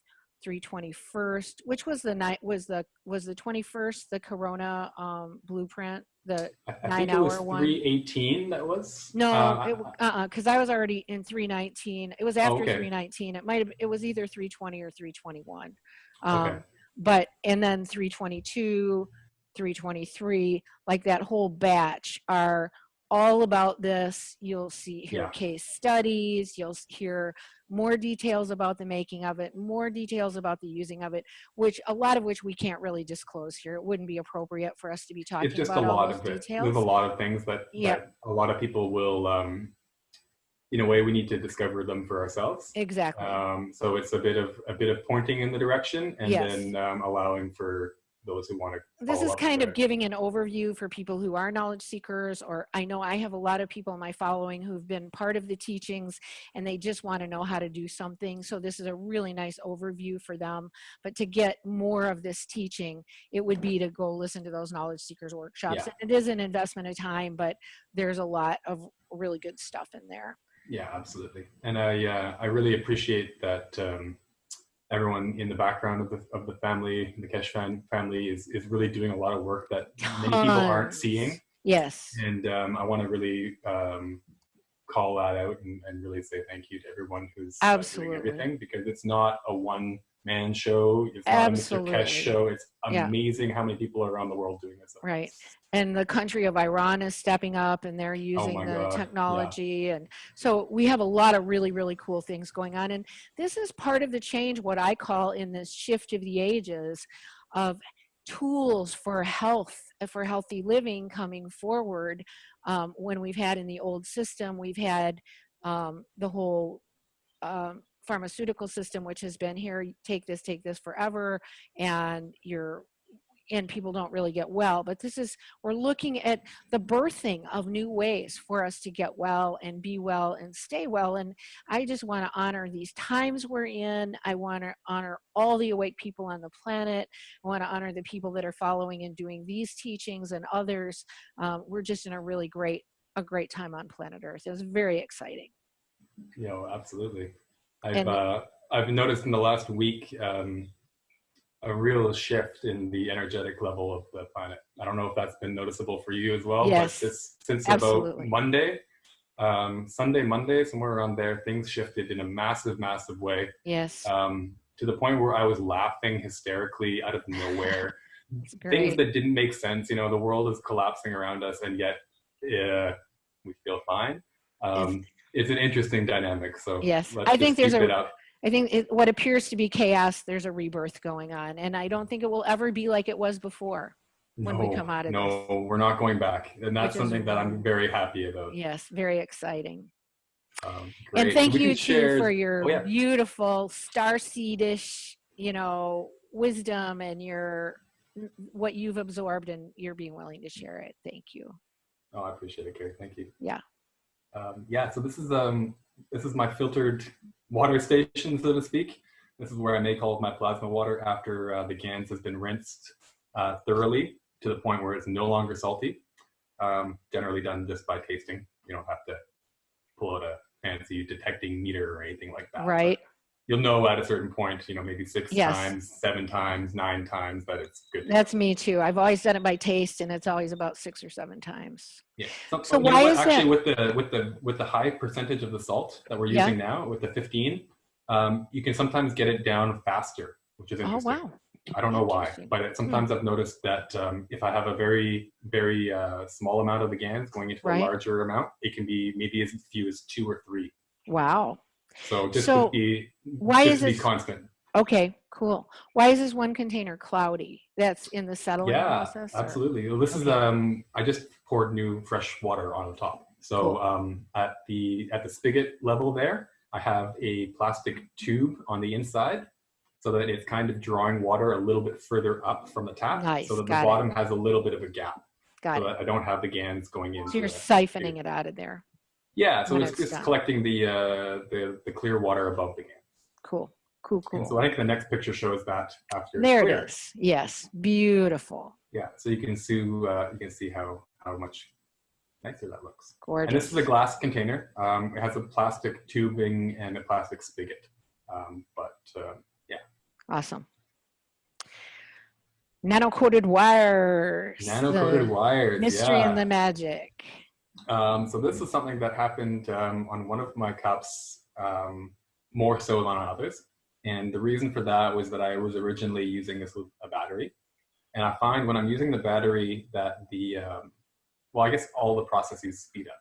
321st, which was the night, was the, was the 21st, the Corona um, blueprint, the, I, I nine think it was hour one. 318 that was. no, Uh, it, uh-uh, because I was already in 319. It was after okay. 319. It might have, it was either 320 or 321. Um, Okay. But, and then 322, 323, like that whole batch are all about this. You'll see, hear Yeah. case studies, you'll hear more details about the making of it, more details about the using of it, which a lot of which we can't really disclose here. It wouldn't be appropriate for us to be talking it's just a about all lot of it. details. There's a lot of things that, Yeah. that a lot of people will, um, in a way, we need to discover them for ourselves. Exactly. Um, so it's a bit of a bit of pointing in the direction, and Yes. then um, allowing for those who want to. this is kind of it. giving an overview for people who are knowledge seekers or i know i have a lot of people in my following who've been part of the teachings and they just want to know how to do something so this is a really nice overview for them but to get more of this teaching it would be to go listen to those knowledge seekers workshops Yeah. and it is an investment of time but there's a lot of really good stuff in there Yeah, absolutely. And I uh, I really appreciate that um, everyone in the background of the of the family, the Keshe fan family, is is really doing a lot of work that many people aren't seeing. yes And um, I want to really um, call that out and, and really say thank you to everyone who's uh, Absolutely. doing everything because it's not a one man show. It's not a Mr. Absolutely. Keshe show. It's Yeah. amazing how many people around the world doing this. Right. and the country of Iran is stepping up and they're using Oh the God, yeah. technology and so we have a lot of really really cool things going on and this is part of the change what I call in this shift of the ages of tools for health for healthy living coming forward um, when we've had in the old system we've had um, the whole um, pharmaceutical system which has been here take this take this forever and you're and people don't really get well. But this is we're looking at the birthing of new ways for us to get well and be well and stay well and i just want to honor these times we're in. I want to honor all the awake people on the planet. I want to honor the people that are following and doing these teachings and others. Um, we're just in a really great a great time on planet earth. It was very exciting. Know, absolutely. I've uh, I've noticed in the last week um, a real shift in the energetic level of the planet. I don't know if that's been noticeable for you as well. Yes, But this, since absolutely. about Monday, um, Sunday, Monday, somewhere around there, things shifted in a massive, massive way. yes Um, to the point where I was laughing hysterically out of nowhere. Things that didn't make sense. You know, the world is collapsing around us, and yet uh, we feel fine. Um, it's an interesting dynamic. So Yes, I think there's a-. I think it, what appears to be chaos, there's a rebirth going on. And I don't think it will ever be like it was before. when we come out of no, we're not going back, and that's Which is something that I'm very happy about. Yes, very exciting. Um, And thank you too for your Oh, yeah. beautiful starseedish, you know, wisdom and your what you've absorbed and you're being willing to share it. Thank you. Oh, I appreciate it, Carrie. Thank you. Yeah. Um, yeah. So this is um this is my filtered water station, so to speak. This is where I make all of my plasma water after uh, the GANS has been rinsed uh, thoroughly to the point where it's no longer salty. Um, generally done just by tasting. You don't have to pull out a fancy detecting meter or anything like that. Right. You'll know at a certain point, you know, maybe six Yes. times, seven times, nine times that it's good. That's me too. I've always done it by taste and it's always about six or seven times. Yeah. So, So why is actually that? with the with the with the high percentage of the salt that we're Yeah. using now with the 15, um, you can sometimes get it down faster, which is interesting. Oh, wow. I don't know why, Hmm. but it, sometimes I've noticed that um, if I have a very very uh, small amount of the GANs going into Right. a larger amount, it can be maybe as few as two or three. Wow. So just So to be why just is be this- constant. Okay. Cool. Why is this one container cloudy? That's in the settling Yeah, process? or- absolutely. Well, this is um, I just poured new fresh water on the top. So Cool. um, at the at the spigot level there, I have a plastic tube on the inside, so that it's kind of drawing water a little bit further up from the tap, Nice, so that the it. bottom has a little bit of a gap, Got so it. that I don't have the GANs going in. So you're siphoning it out of there. Yeah, so it's it's just collecting the uh, the the clear water above the GAN. Cool. Cool, And cool. so I think the next picture shows that after There cleared. it is. Yes. Beautiful. Yeah, so you can see uh, you can see how how much nicer that looks. Gorgeous. And this is a glass container. Um, it has a plastic tubing and a plastic spigot. Um, but uh, yeah. Awesome. Nano-coated wires. nano-coated wires. Mystery yeah. and the magic. Um, so this is something that happened um, on one of my cups um, more so than others. And the reason for that was that I was originally using this with a battery. And I find when I'm using the battery that the, um, well, I guess all the processes speed up.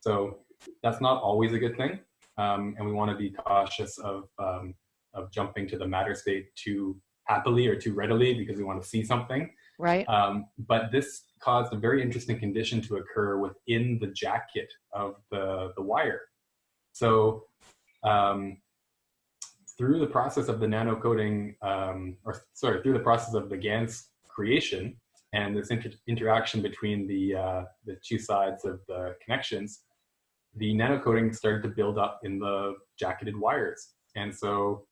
So that's not always a good thing. Um, and we want to be cautious of, um, of jumping to the matter state too happily or too readily because we want to see something. Right? Um, but this caused a very interesting condition to occur within the jacket of the, the wire. So um, through the process of the nano coating, um, or sorry, through the process of the GAN's creation and this inter interaction between the, uh, the two sides of the connections, the nano coating started to build up in the jacketed wires. And so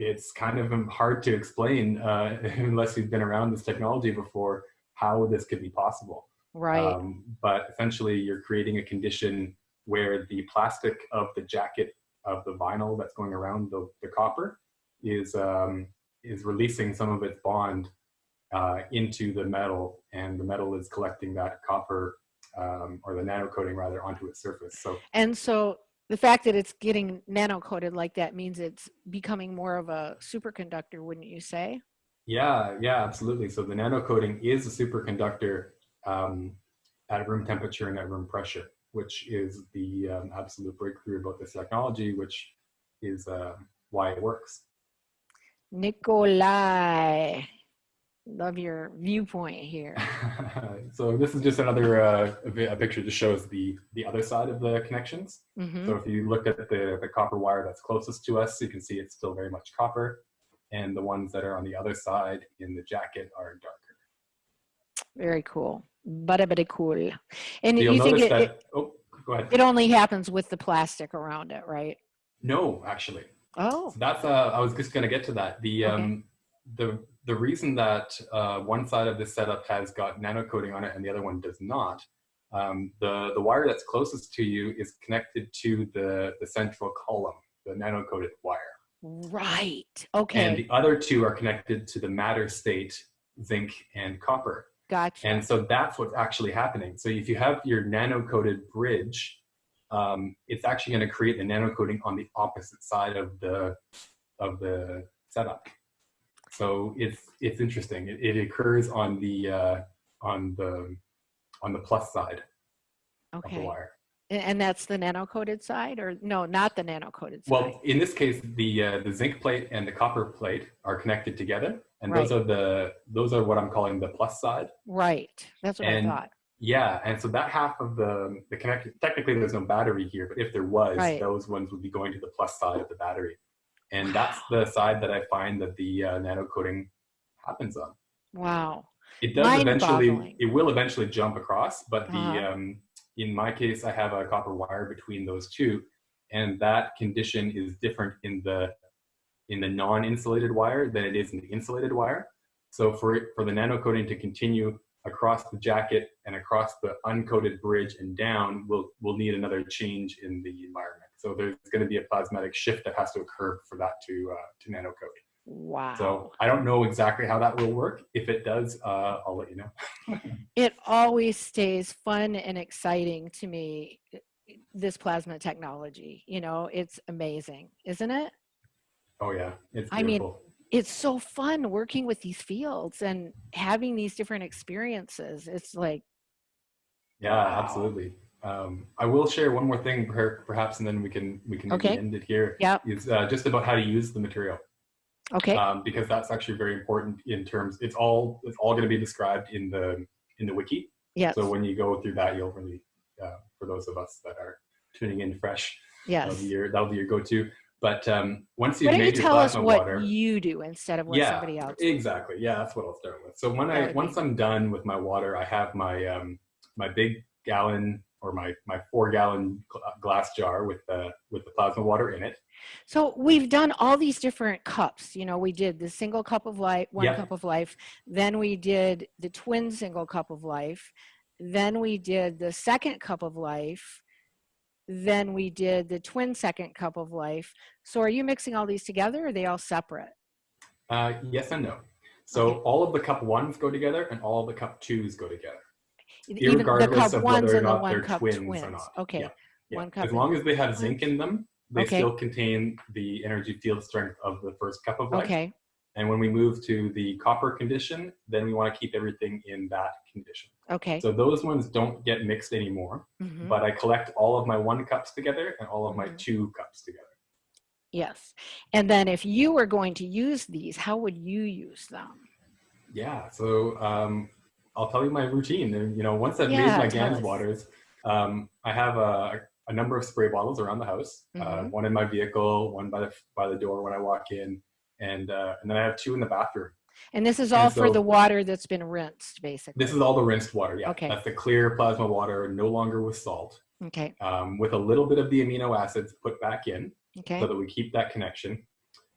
it's kind of hard to explain uh, unless you've been around this technology before how this could be possible. right. Um, but essentially, you're creating a condition where the plastic of the jacket of the vinyl that's going around the, the copper is um, is releasing some of its bond uh, into the metal, and the metal is collecting that copper um, or the nano coating rather onto its surface. So and so the fact that it's getting nano-coated like that means it's becoming more of a superconductor, wouldn't you say? Yeah, yeah, absolutely. So the nano coating is a superconductor um, at room temperature and at room pressure, which is the um, absolute breakthrough about this technology, which is uh, why it works. Nikolai. Love your viewpoint here. so this is just another uh, a, picture that shows the the other side of the connections. hmm So if you look at the the copper wire that's closest to us, you can see it's still very much copper, and the ones that are on the other side in the jacket are darker. Very cool. But but cool. And So you'll think it, that. it, oh, go ahead. it only happens with the plastic around it, right? No, actually. Oh, So that's uh, I was just going to get to that. The Okay. um, the the reason that uh, one side of this setup has got nano coating on it and the other one does not, um, the the wire that's closest to you is connected to the the central column, the nano coated wire, right. Okay. and the other two are connected to the matter state, zinc and copper. gotcha. And so that's what's actually happening. So if you have your nano coated bridge, um, it's actually going to create the nano coating on the opposite side of the of the setup. So it's it's interesting. It, it occurs on the uh, on the on the plus side of the okay. wire. And that's the nano-coated side or no, not the nano-coated side. Well, in this case, the uh, the zinc plate and the copper plate are connected together, and those are the those are what I'm calling the plus side. right. That's what and I thought. Yeah, and so that half of the the connect technically there's no battery here, but if there was, Right. those ones would be going to the plus side of the battery, and that's the side that I find that the uh, nano coating happens on. Wow. It does eventually, it will eventually jump across, but the Uh-huh. um, in my case, I have a copper wire between those two, and that condition is different in the in the non-insulated wire than it is in the insulated wire. So for it, for the nano coating to continue across the jacket and across the uncoated bridge and down, we'll we'll need another change in the environment. So there's going to be a plasmatic shift that has to occur for that to uh, to nano coat. Wow. So I don't know exactly how that will work. If it does, uh, I'll let you know. it always stays fun and exciting to me this plasma technology you know it's amazing isn't it Oh yeah, it's I mean, it's so fun working with these fields and having these different experiences it's like yeah, wow. absolutely. Um, I will share one more thing, perhaps, and then we can we can Okay. end it here. Yep. Is uh, just about how to use the material. Okay. um, because that's actually very important in terms. It's all it's all going to be described in the in the wiki. yes. So when you go through that, you'll really, uh, for those of us that are tuning in fresh, that'll yes. be your that'll be your go-to. But um, once you've you made your tell us what you do instead of what yeah, somebody else? exactly. Yeah, that's what I'll start with. So when That I once be- I'm done with my water, I have my um, my big gallon or my my four gallon glass jar with the with the plasma water in it. So we've done all these different cups. You know, we did the single cup of life, one Yep. cup of life. Then we did the twin single cup of life. Then we did the second cup of life. Then we did the twin second cup of life. So are you mixing all these together or are they all separate? Uh, yes and no. So Okay. all of the cup ones go together, and all of the cup twos go together. Even the cup of ones whether or and the not one they're cup twins twins. or not. Okay. Yeah. Yeah. One cup As long as they have zinc in them, they Okay. still contain the energy field strength of the first cup of life. Okay. And when we move to the copper condition, then we want to keep everything in that condition. Okay. So those ones don't get mixed anymore, Mhm. but I collect all of my one cups together and all of my Mhm. two cups together. Yes. And then if you were going to use these, how would you use them? Yeah, so um, I'll tell you my routine. And you know, once I've Yeah, made my GANS us. waters, um, I have a, a number of spray bottles around the house. Uh, Mhm. one in my vehicle, one by the by the door when I walk in, and uh, and then I have two in the bathroom. And this is And all for so- the water that's been rinsed, basically. This is all the rinsed water. Yeah, Okay. that's the clear plasma water, no longer with salt, Okay. um, with a little bit of the amino acids put back in. Okay. so that we keep that connection.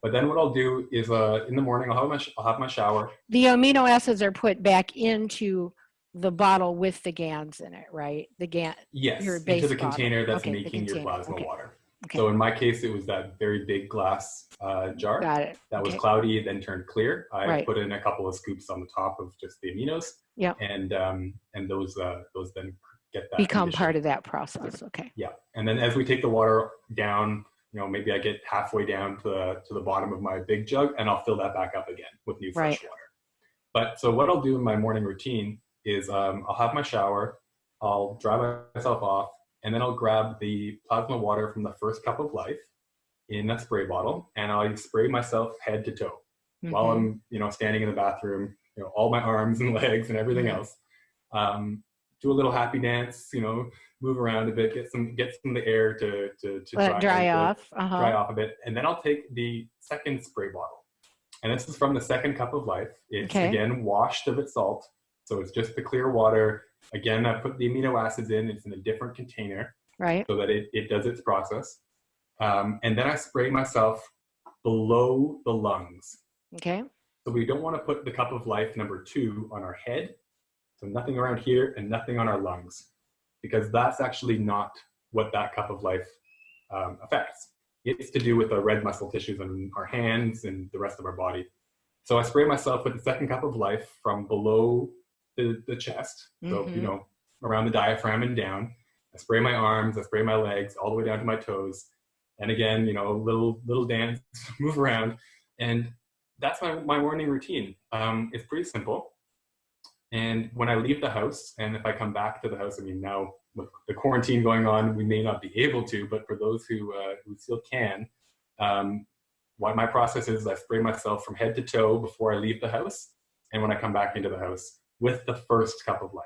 But then what I'll do is uh, in the morning I'll have my I'll have my shower. The amino acids are put back into the bottle with the GANs in it, right? The GAN. Yes, Your into base the bottle. container that's Okay, making your plasma Okay. water. Okay. So in my case, it was that very big glass uh, jar Got it. that was cloudy, then turned clear. I Right. put in a couple of scoops on the top of just the aminos. Yep. And um, and those uh, those then get that Become condition. part of that process. Okay. Yeah, and then as we take the water down, you know, maybe I get halfway down to the to the bottom of my big jug, and I'll fill that back up again with new fresh Right. water. But so what I'll do in my morning routine is um, I'll have my shower, I'll dry myself off, and then I'll grab the plasma water from the first cup of life in a spray bottle, and I'll spray myself head to toe while Mhm. I'm, you know, standing in the bathroom, you know, all my arms and legs and everything Mhm. else. Um, do a little happy dance, you know, move around a bit, get some get some of the air to to, to it dry off. Uh dry off a bit, and then I'll take the second spray bottle, and this is from the second cup of life. It's Okay. again washed of its salt, so it's just the clear water. Again, I put the amino acids in. It's in a different container Right. so that it, it does its process. Um, and then I spray myself below the lungs. Okay. So we don't want to put the cup of life number two on our head. So nothing around here and nothing on our lungs, because that's actually not what that cup of life um, affects. It's to do with the red muscle tissues on our hands and the rest of our body. So I spray myself with the second cup of life from below the, the chest, so you Mhm. know around the diaphragm and down. I spray my arms, I spray my legs, all the way down to my toes, and again, you know, little little dance, move around, and that's my, my morning routine. Um, it's pretty simple. And when I leave the house, and if I come back to the house, I mean, now with the quarantine going on, we may not be able to, but for those who, uh, who still can, um, what my process is, I spray myself from head to toe before I leave the house, and when I come back into the house with the first cup of life.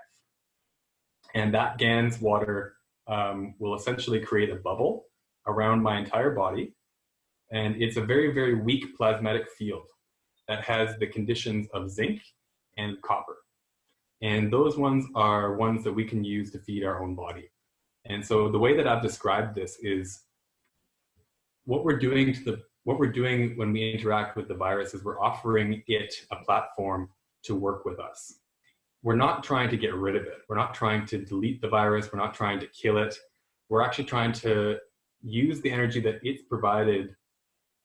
And that GANS water um, will essentially create a bubble around my entire body. And it's a very, very weak plasmatic field that has the conditions of zinc and copper. And those ones are ones that we can use to feed our own body. And so the way that I've described this is what we're doing to the what we're doing when we interact with the virus is we're offering it a platform to work with us. We're not trying to get rid of it. We're not trying to delete the virus. We're not trying to kill it. We're actually trying to use the energy that it's provided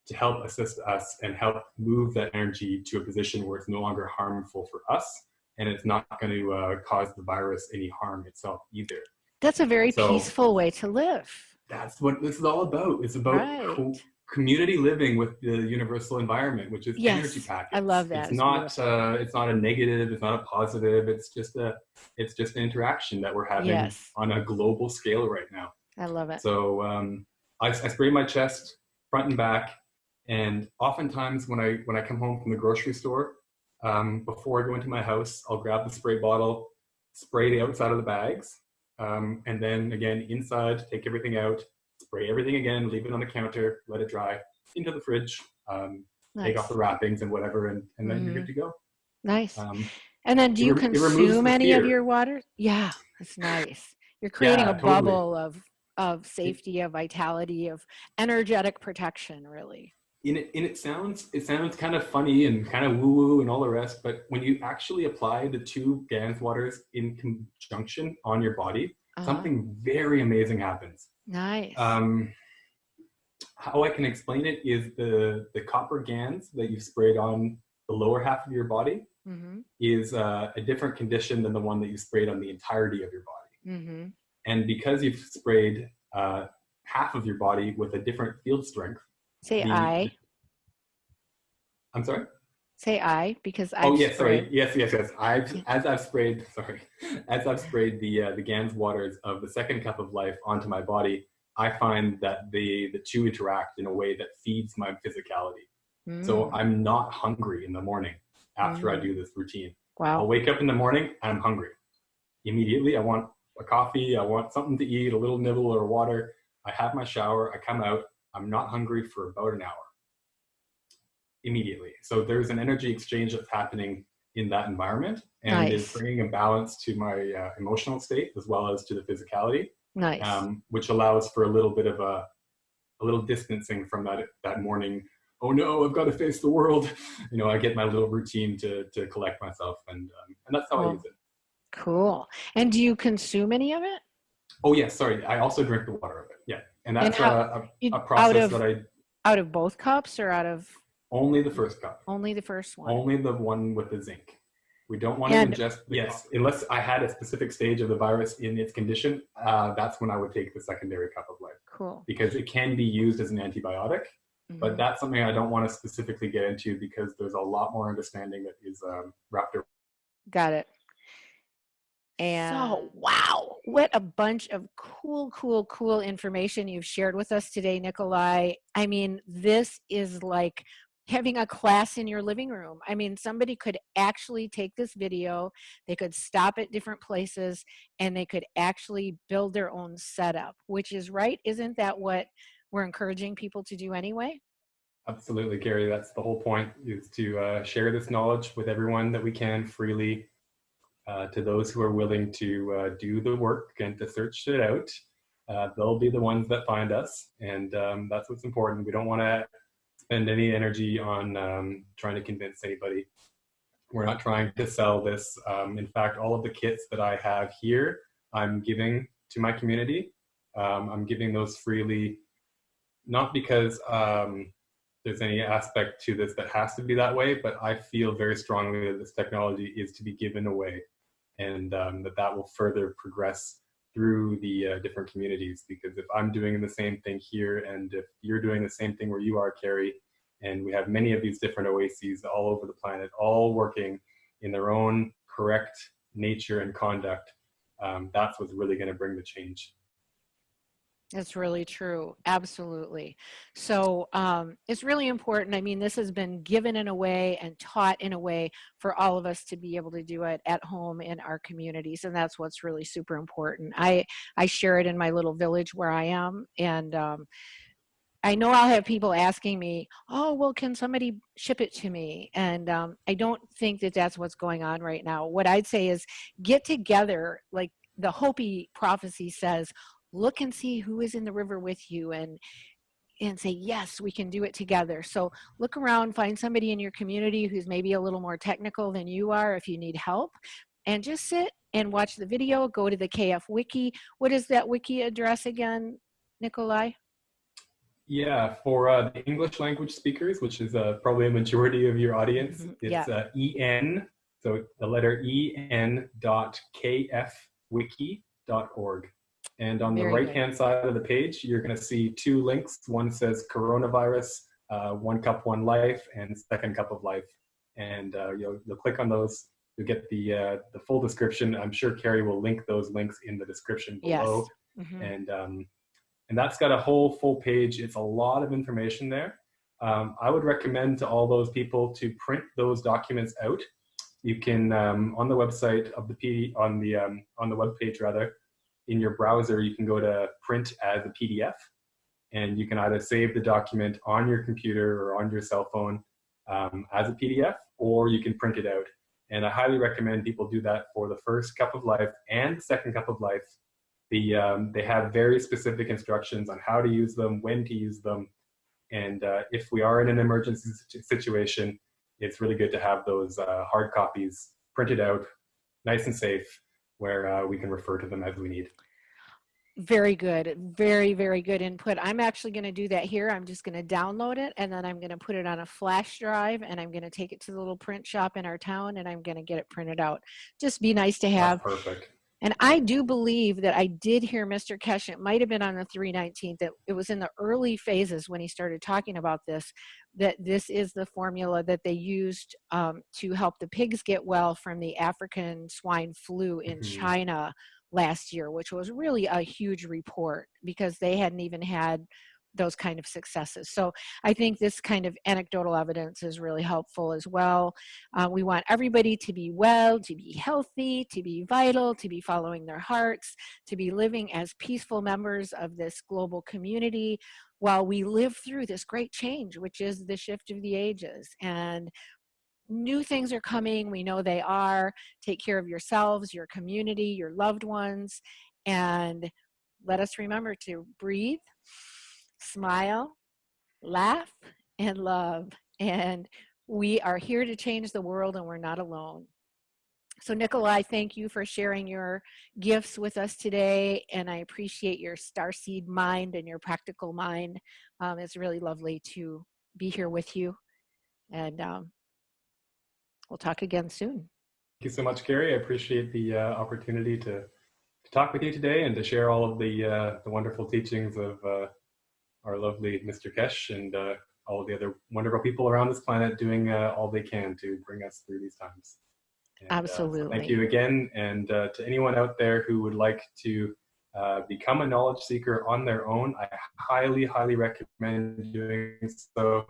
to help assist us and help move that energy to a position where it's no longer harmful for us and it's not going to uh, cause the virus any harm itself either. That's a very So- peaceful way to live. That's what this is all about. It's about Right. co- community living with the universal environment, which is Yes, energy packets. I love that. It's It's not uh, it's not a negative. It's not a positive. It's just a it's just an interaction that we're having Yes. on a global scale right now. I love it. So um, I, I spray my chest front and back, And oftentimes when I when I come home from the grocery store, um, before I go into my house, I'll grab the spray bottle, spray the outside of the bags, um, and then again inside, take everything out, spray everything again, leave it on the counter, let it dry, into the fridge, um, Nice. take off the wrappings and whatever, and, and then you're Mhm. good to go. Nice. Um, And then do you rem- it removes consume any of your water? Yeah, that's nice. You're creating Yeah, a totally. bubble of of safety, of vitality, of energetic protection, really. In it, in it sounds it sounds kind of funny and kind of woo woo and all the rest, but when you actually apply the two Gans waters in conjunction on your body, Uh-huh. something very amazing happens. Nice. Um, how I can explain it is the the copper Gans that you've sprayed on the lower half of your body mm-hmm. is uh, a different condition than the one that you sprayed on the entirety of your body. Mm-hmm. And because you've sprayed uh, half of your body with a different field strength, Say the- I. I'm sorry. Say I because I. oh yes, sorry. Yes, yes, yes. I've as I've sprayed. Sorry, as I've sprayed the uh, the Gans waters of the second cup of life onto my body, I find that the the two interact in a way that feeds my physicality. So I'm not hungry in the morning after I Mm. do this routine. wow. I'll wake up in the morning and I'm hungry. Immediately, I want a coffee. I want something to eat, a little nibble or water. I have my shower. I come out. I'm not hungry for about an hour. Immediately. So there's an energy exchange that's happening in that environment and Nice. is bringing a balance to my uh, emotional state as well as to the physicality, nice. um, which allows for a little bit of a, a little distancing from that that morning. Oh no, I've got to face the world. You know, I get my little routine to to collect myself, and um, and that's how I use it. cool. And do you consume any of it? Oh yes, sorry. I also drink the water of it. Yeah, and And that's how- uh, You- a, a out process of that I out of both cups or out of only the first cup, only the first one? only the one with the zinc. We don't want And- to ingest. Yes, unless I had a specific stage of the virus in its condition, uh, that's when I would take the secondary cup of life Cool. because it can be used as an antibiotic. But Mhm. that's something I don't want to specifically get into because there's a lot more understanding that is um, wrapped around. Got it. And so, wow, what a bunch of cool, cool, cool information you've shared with us today, Nikolai. I mean, this is like having a class in your living room. I mean, somebody could actually take this video, they could stop at different places, and they could actually build their own setup, which is right. Isn't that what we're encouraging people to do anyway? Absolutely, Gary. That's the whole point is to uh, share this knowledge with everyone that we can freely. Uh, to those who are willing to uh, do the work and to search it out, uh, they'll be the ones that find us, and um, that's what's important. We don't want to spend any energy on um, trying to convince anybody. We're not trying to sell this. Um, in fact, all of the kits that I have here, I'm giving to my community. Um, I'm giving those freely, not because um, there's any aspect to this that has to be that way, but I feel very strongly that this technology is to be given away and um, that that will further progress through the uh, different communities. Because if I'm doing the same thing here and if you're doing the same thing where you are, Carrie, and we have many of these different oases all over the planet, all working in their own correct nature and conduct, um, that's what's really going to bring the change. That's really true. Absolutely. So um, it's really important. I mean, this has been given in a way and taught in a way for all of us to be able to do it at home in our communities, and that's what's really super important. I I share it in my little village where I am, and um, I know I'll have people asking me, "Oh, well, can somebody ship it to me?" And um, I don't think that that's what's going on right now. What I'd say is get together, like the Hopi prophecy says look and see who is in the river with you and and say yes we can do it together. So look around find somebody in your community who's maybe a little more technical than you are if you need help and just sit and watch the video go to the kf wiki. What is that wiki address again nikolai? Yeah, for uh, the English language speakers, which is uh, probably a majority of your audience, Mhm, it's uh, en, so the letter en dot kfwiki dot org. And on the Very good. right-hand side of the page, you're going to see two links. One says coronavirus, uh, one cup, one life, and second cup of life. And uh, you'll, you'll click on those. You'll get the uh, the full description. I'm sure Carrie will link those links in the description yes below Mhm. and um, and that's got a whole full page. It's a lot of information there. um, I would recommend to all those people to print those documents out. You can um, on the website of the PD on the um, on the web page rather in your browser you can go to print as a PDF and you can either save the document on your computer or on your cell phone um, as a PDF or you can print it out. And I highly recommend people do that for the first cup of life and the second cup of life. The, um, they have very specific instructions on how to use them, when to use them, and uh, if we are in an emergency situation, it's really good to have those uh, hard copies printed out, nice and safe, where uh, we can refer to them as we need. Very good. Very, very good input. I'm actually going to do that here. I'm just going to download it and then I'm going to put it on a flash drive and I'm going to take it to the little print shop in our town and I'm going to get it printed out. Just be nice to have. That's perfect. And I do believe that I did hear Mr. Keshe, it might have been on the 319th, that it was in the early phases when he started talking about this, that this is the formula that they used um, to help the pigs get well from the African swine flu in mm -hmm. China last year, which was really a huge report because they hadn't even had those kind of successes. So I think this kind of anecdotal evidence is really helpful as well. Uh, we want everybody to be well, to be healthy, to be vital, to be following their hearts, to be living as peaceful members of this global community while we live through this great change, which is the shift of the ages. And new things are coming. We know they are. Take care of yourselves, your community, your loved ones, and let us remember to breathe, smile, laugh, and love. And we are here to change the world and we're not alone. So Nikolai, thank you for sharing your gifts with us today. And I appreciate your starseed mind and your practical mind. Um, it's really lovely to be here with you. And um, we'll talk again soon. Thank you so much, Gary. I appreciate the uh, opportunity to, to talk with you today and to share all of the, uh, the wonderful teachings of uh, our lovely Mr. Keshe and uh, all of the other wonderful people around this planet doing uh, all they can to bring us through these times. And, Absolutely. So thank you again. And to anyone out there who would like to uh, become a knowledge seeker on their own, I highly, highly recommend doing so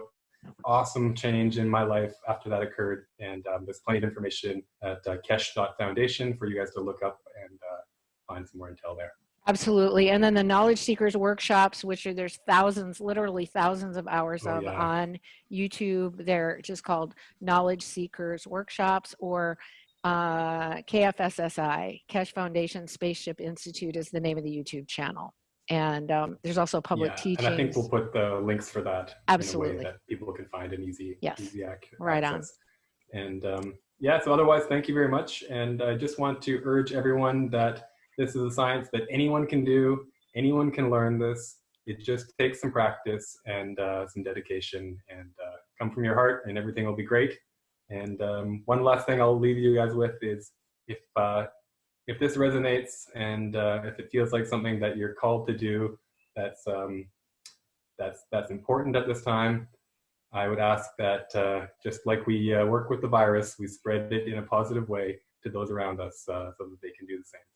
awesome change in my life after that occurred. And um, there's plenty of information at uh, keshe.foundation for you guys to look up and uh, find some more intel there. Absolutely. And then the knowledge seekers workshops, which are there's thousands, literally thousands of hours oh, of yeah. on YouTube. They're just called knowledge seekers workshops or uh, KFSSI, Keshe Foundation Spaceship Institute is the name of the YouTube channel and um, there's also public yeah, teaching. And I think we'll put the links for that absolutely that people can find an easy, yes. easy access. Right on. And um, yeah, so otherwise, thank you very much. And I just want to urge everyone that this is a science that anyone can do. Anyone can learn this. It just takes some practice and uh, some dedication and uh, come from your heart and everything will be great. And um, one last thing I'll leave you guys with is if uh, if this resonates and uh, if it feels like something that you're called to do that's um, that's that's important at this time i would ask that uh, just like we uh, work with the virus we spread it in a positive way to those around us uh, so that they can do the same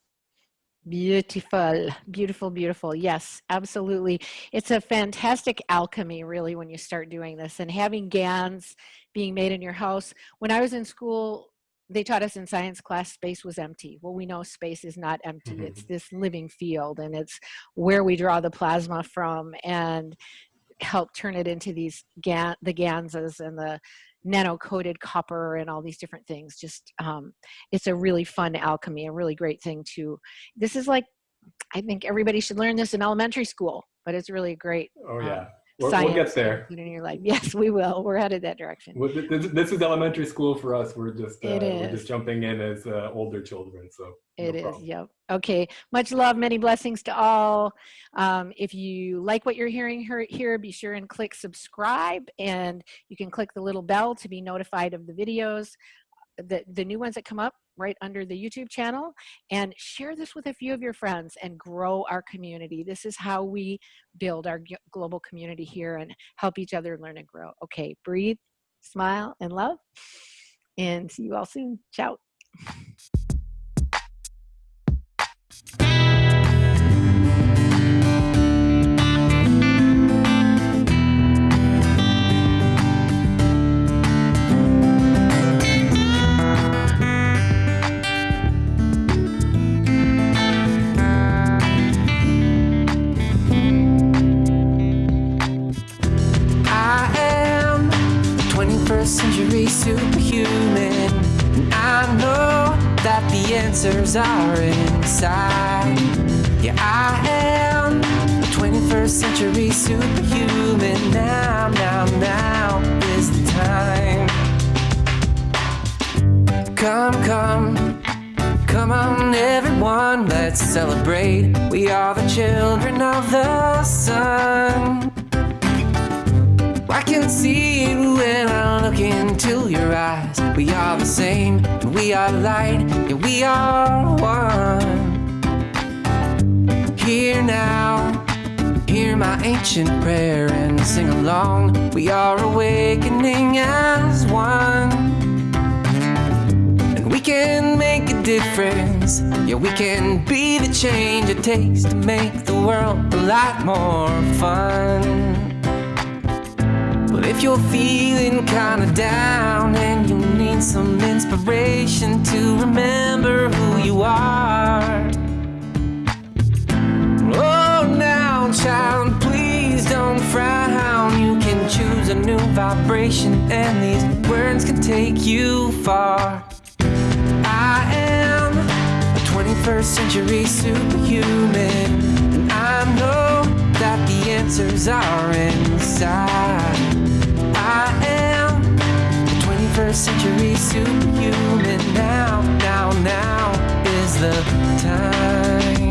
Beautiful, beautiful, beautiful. Yes, absolutely. It's a fantastic alchemy, really, when you start doing this and having GANs being made in your house. When I was in school, they taught us in science class space was empty. Well, we know space is not empty. Mm -hmm. It's this living field and it's where we draw the plasma from and help turn it into these GAN, the GANSes and the nano-coated copper and all these different things. Just, um, it's a really fun alchemy, a really great thing to, this is like, I think everybody should learn this in elementary school, but it's really great. Oh yeah. Um, We'll, we'll get there. In your life. Yes, we will. We're headed that direction. Well, this, this, is elementary school for us. We're just uh, we're just jumping in as uh, older children. So it no is. Problem. Yep. Okay. Much love. Many blessings to all. Um, if you like what you're hearing here, be sure and click subscribe, and you can click the little bell to be notified of the videos, the the new ones that come up right under the YouTube channel and share this with a few of your friends and grow our community. This is how we build our global community here and help each other learn and grow. Okay, breathe, smile, and love. And see you all soon. Ciao. Century superhuman. And I know that the answers are inside. Yeah, I am a 21st century superhuman. Now, now, now is the time. Come, come, come on, everyone, let's celebrate. We are the children of the sun. I can see it when I look into your eyes. We are the same, and we are light, yeah, we are one. Here now, hear my ancient prayer and sing along. We are awakening as one. And we can make a difference. Yeah, we can be the change it takes to make the world a lot more fun. If you're feeling kinda down and you need some inspiration to remember who you are. Oh, now, child, please don't frown. You can choose a new vibration, and these words can take you far. I am a 21st century superhuman, and I know that the answers are inside. I am the 21st century superhuman. Now, now, now is the time.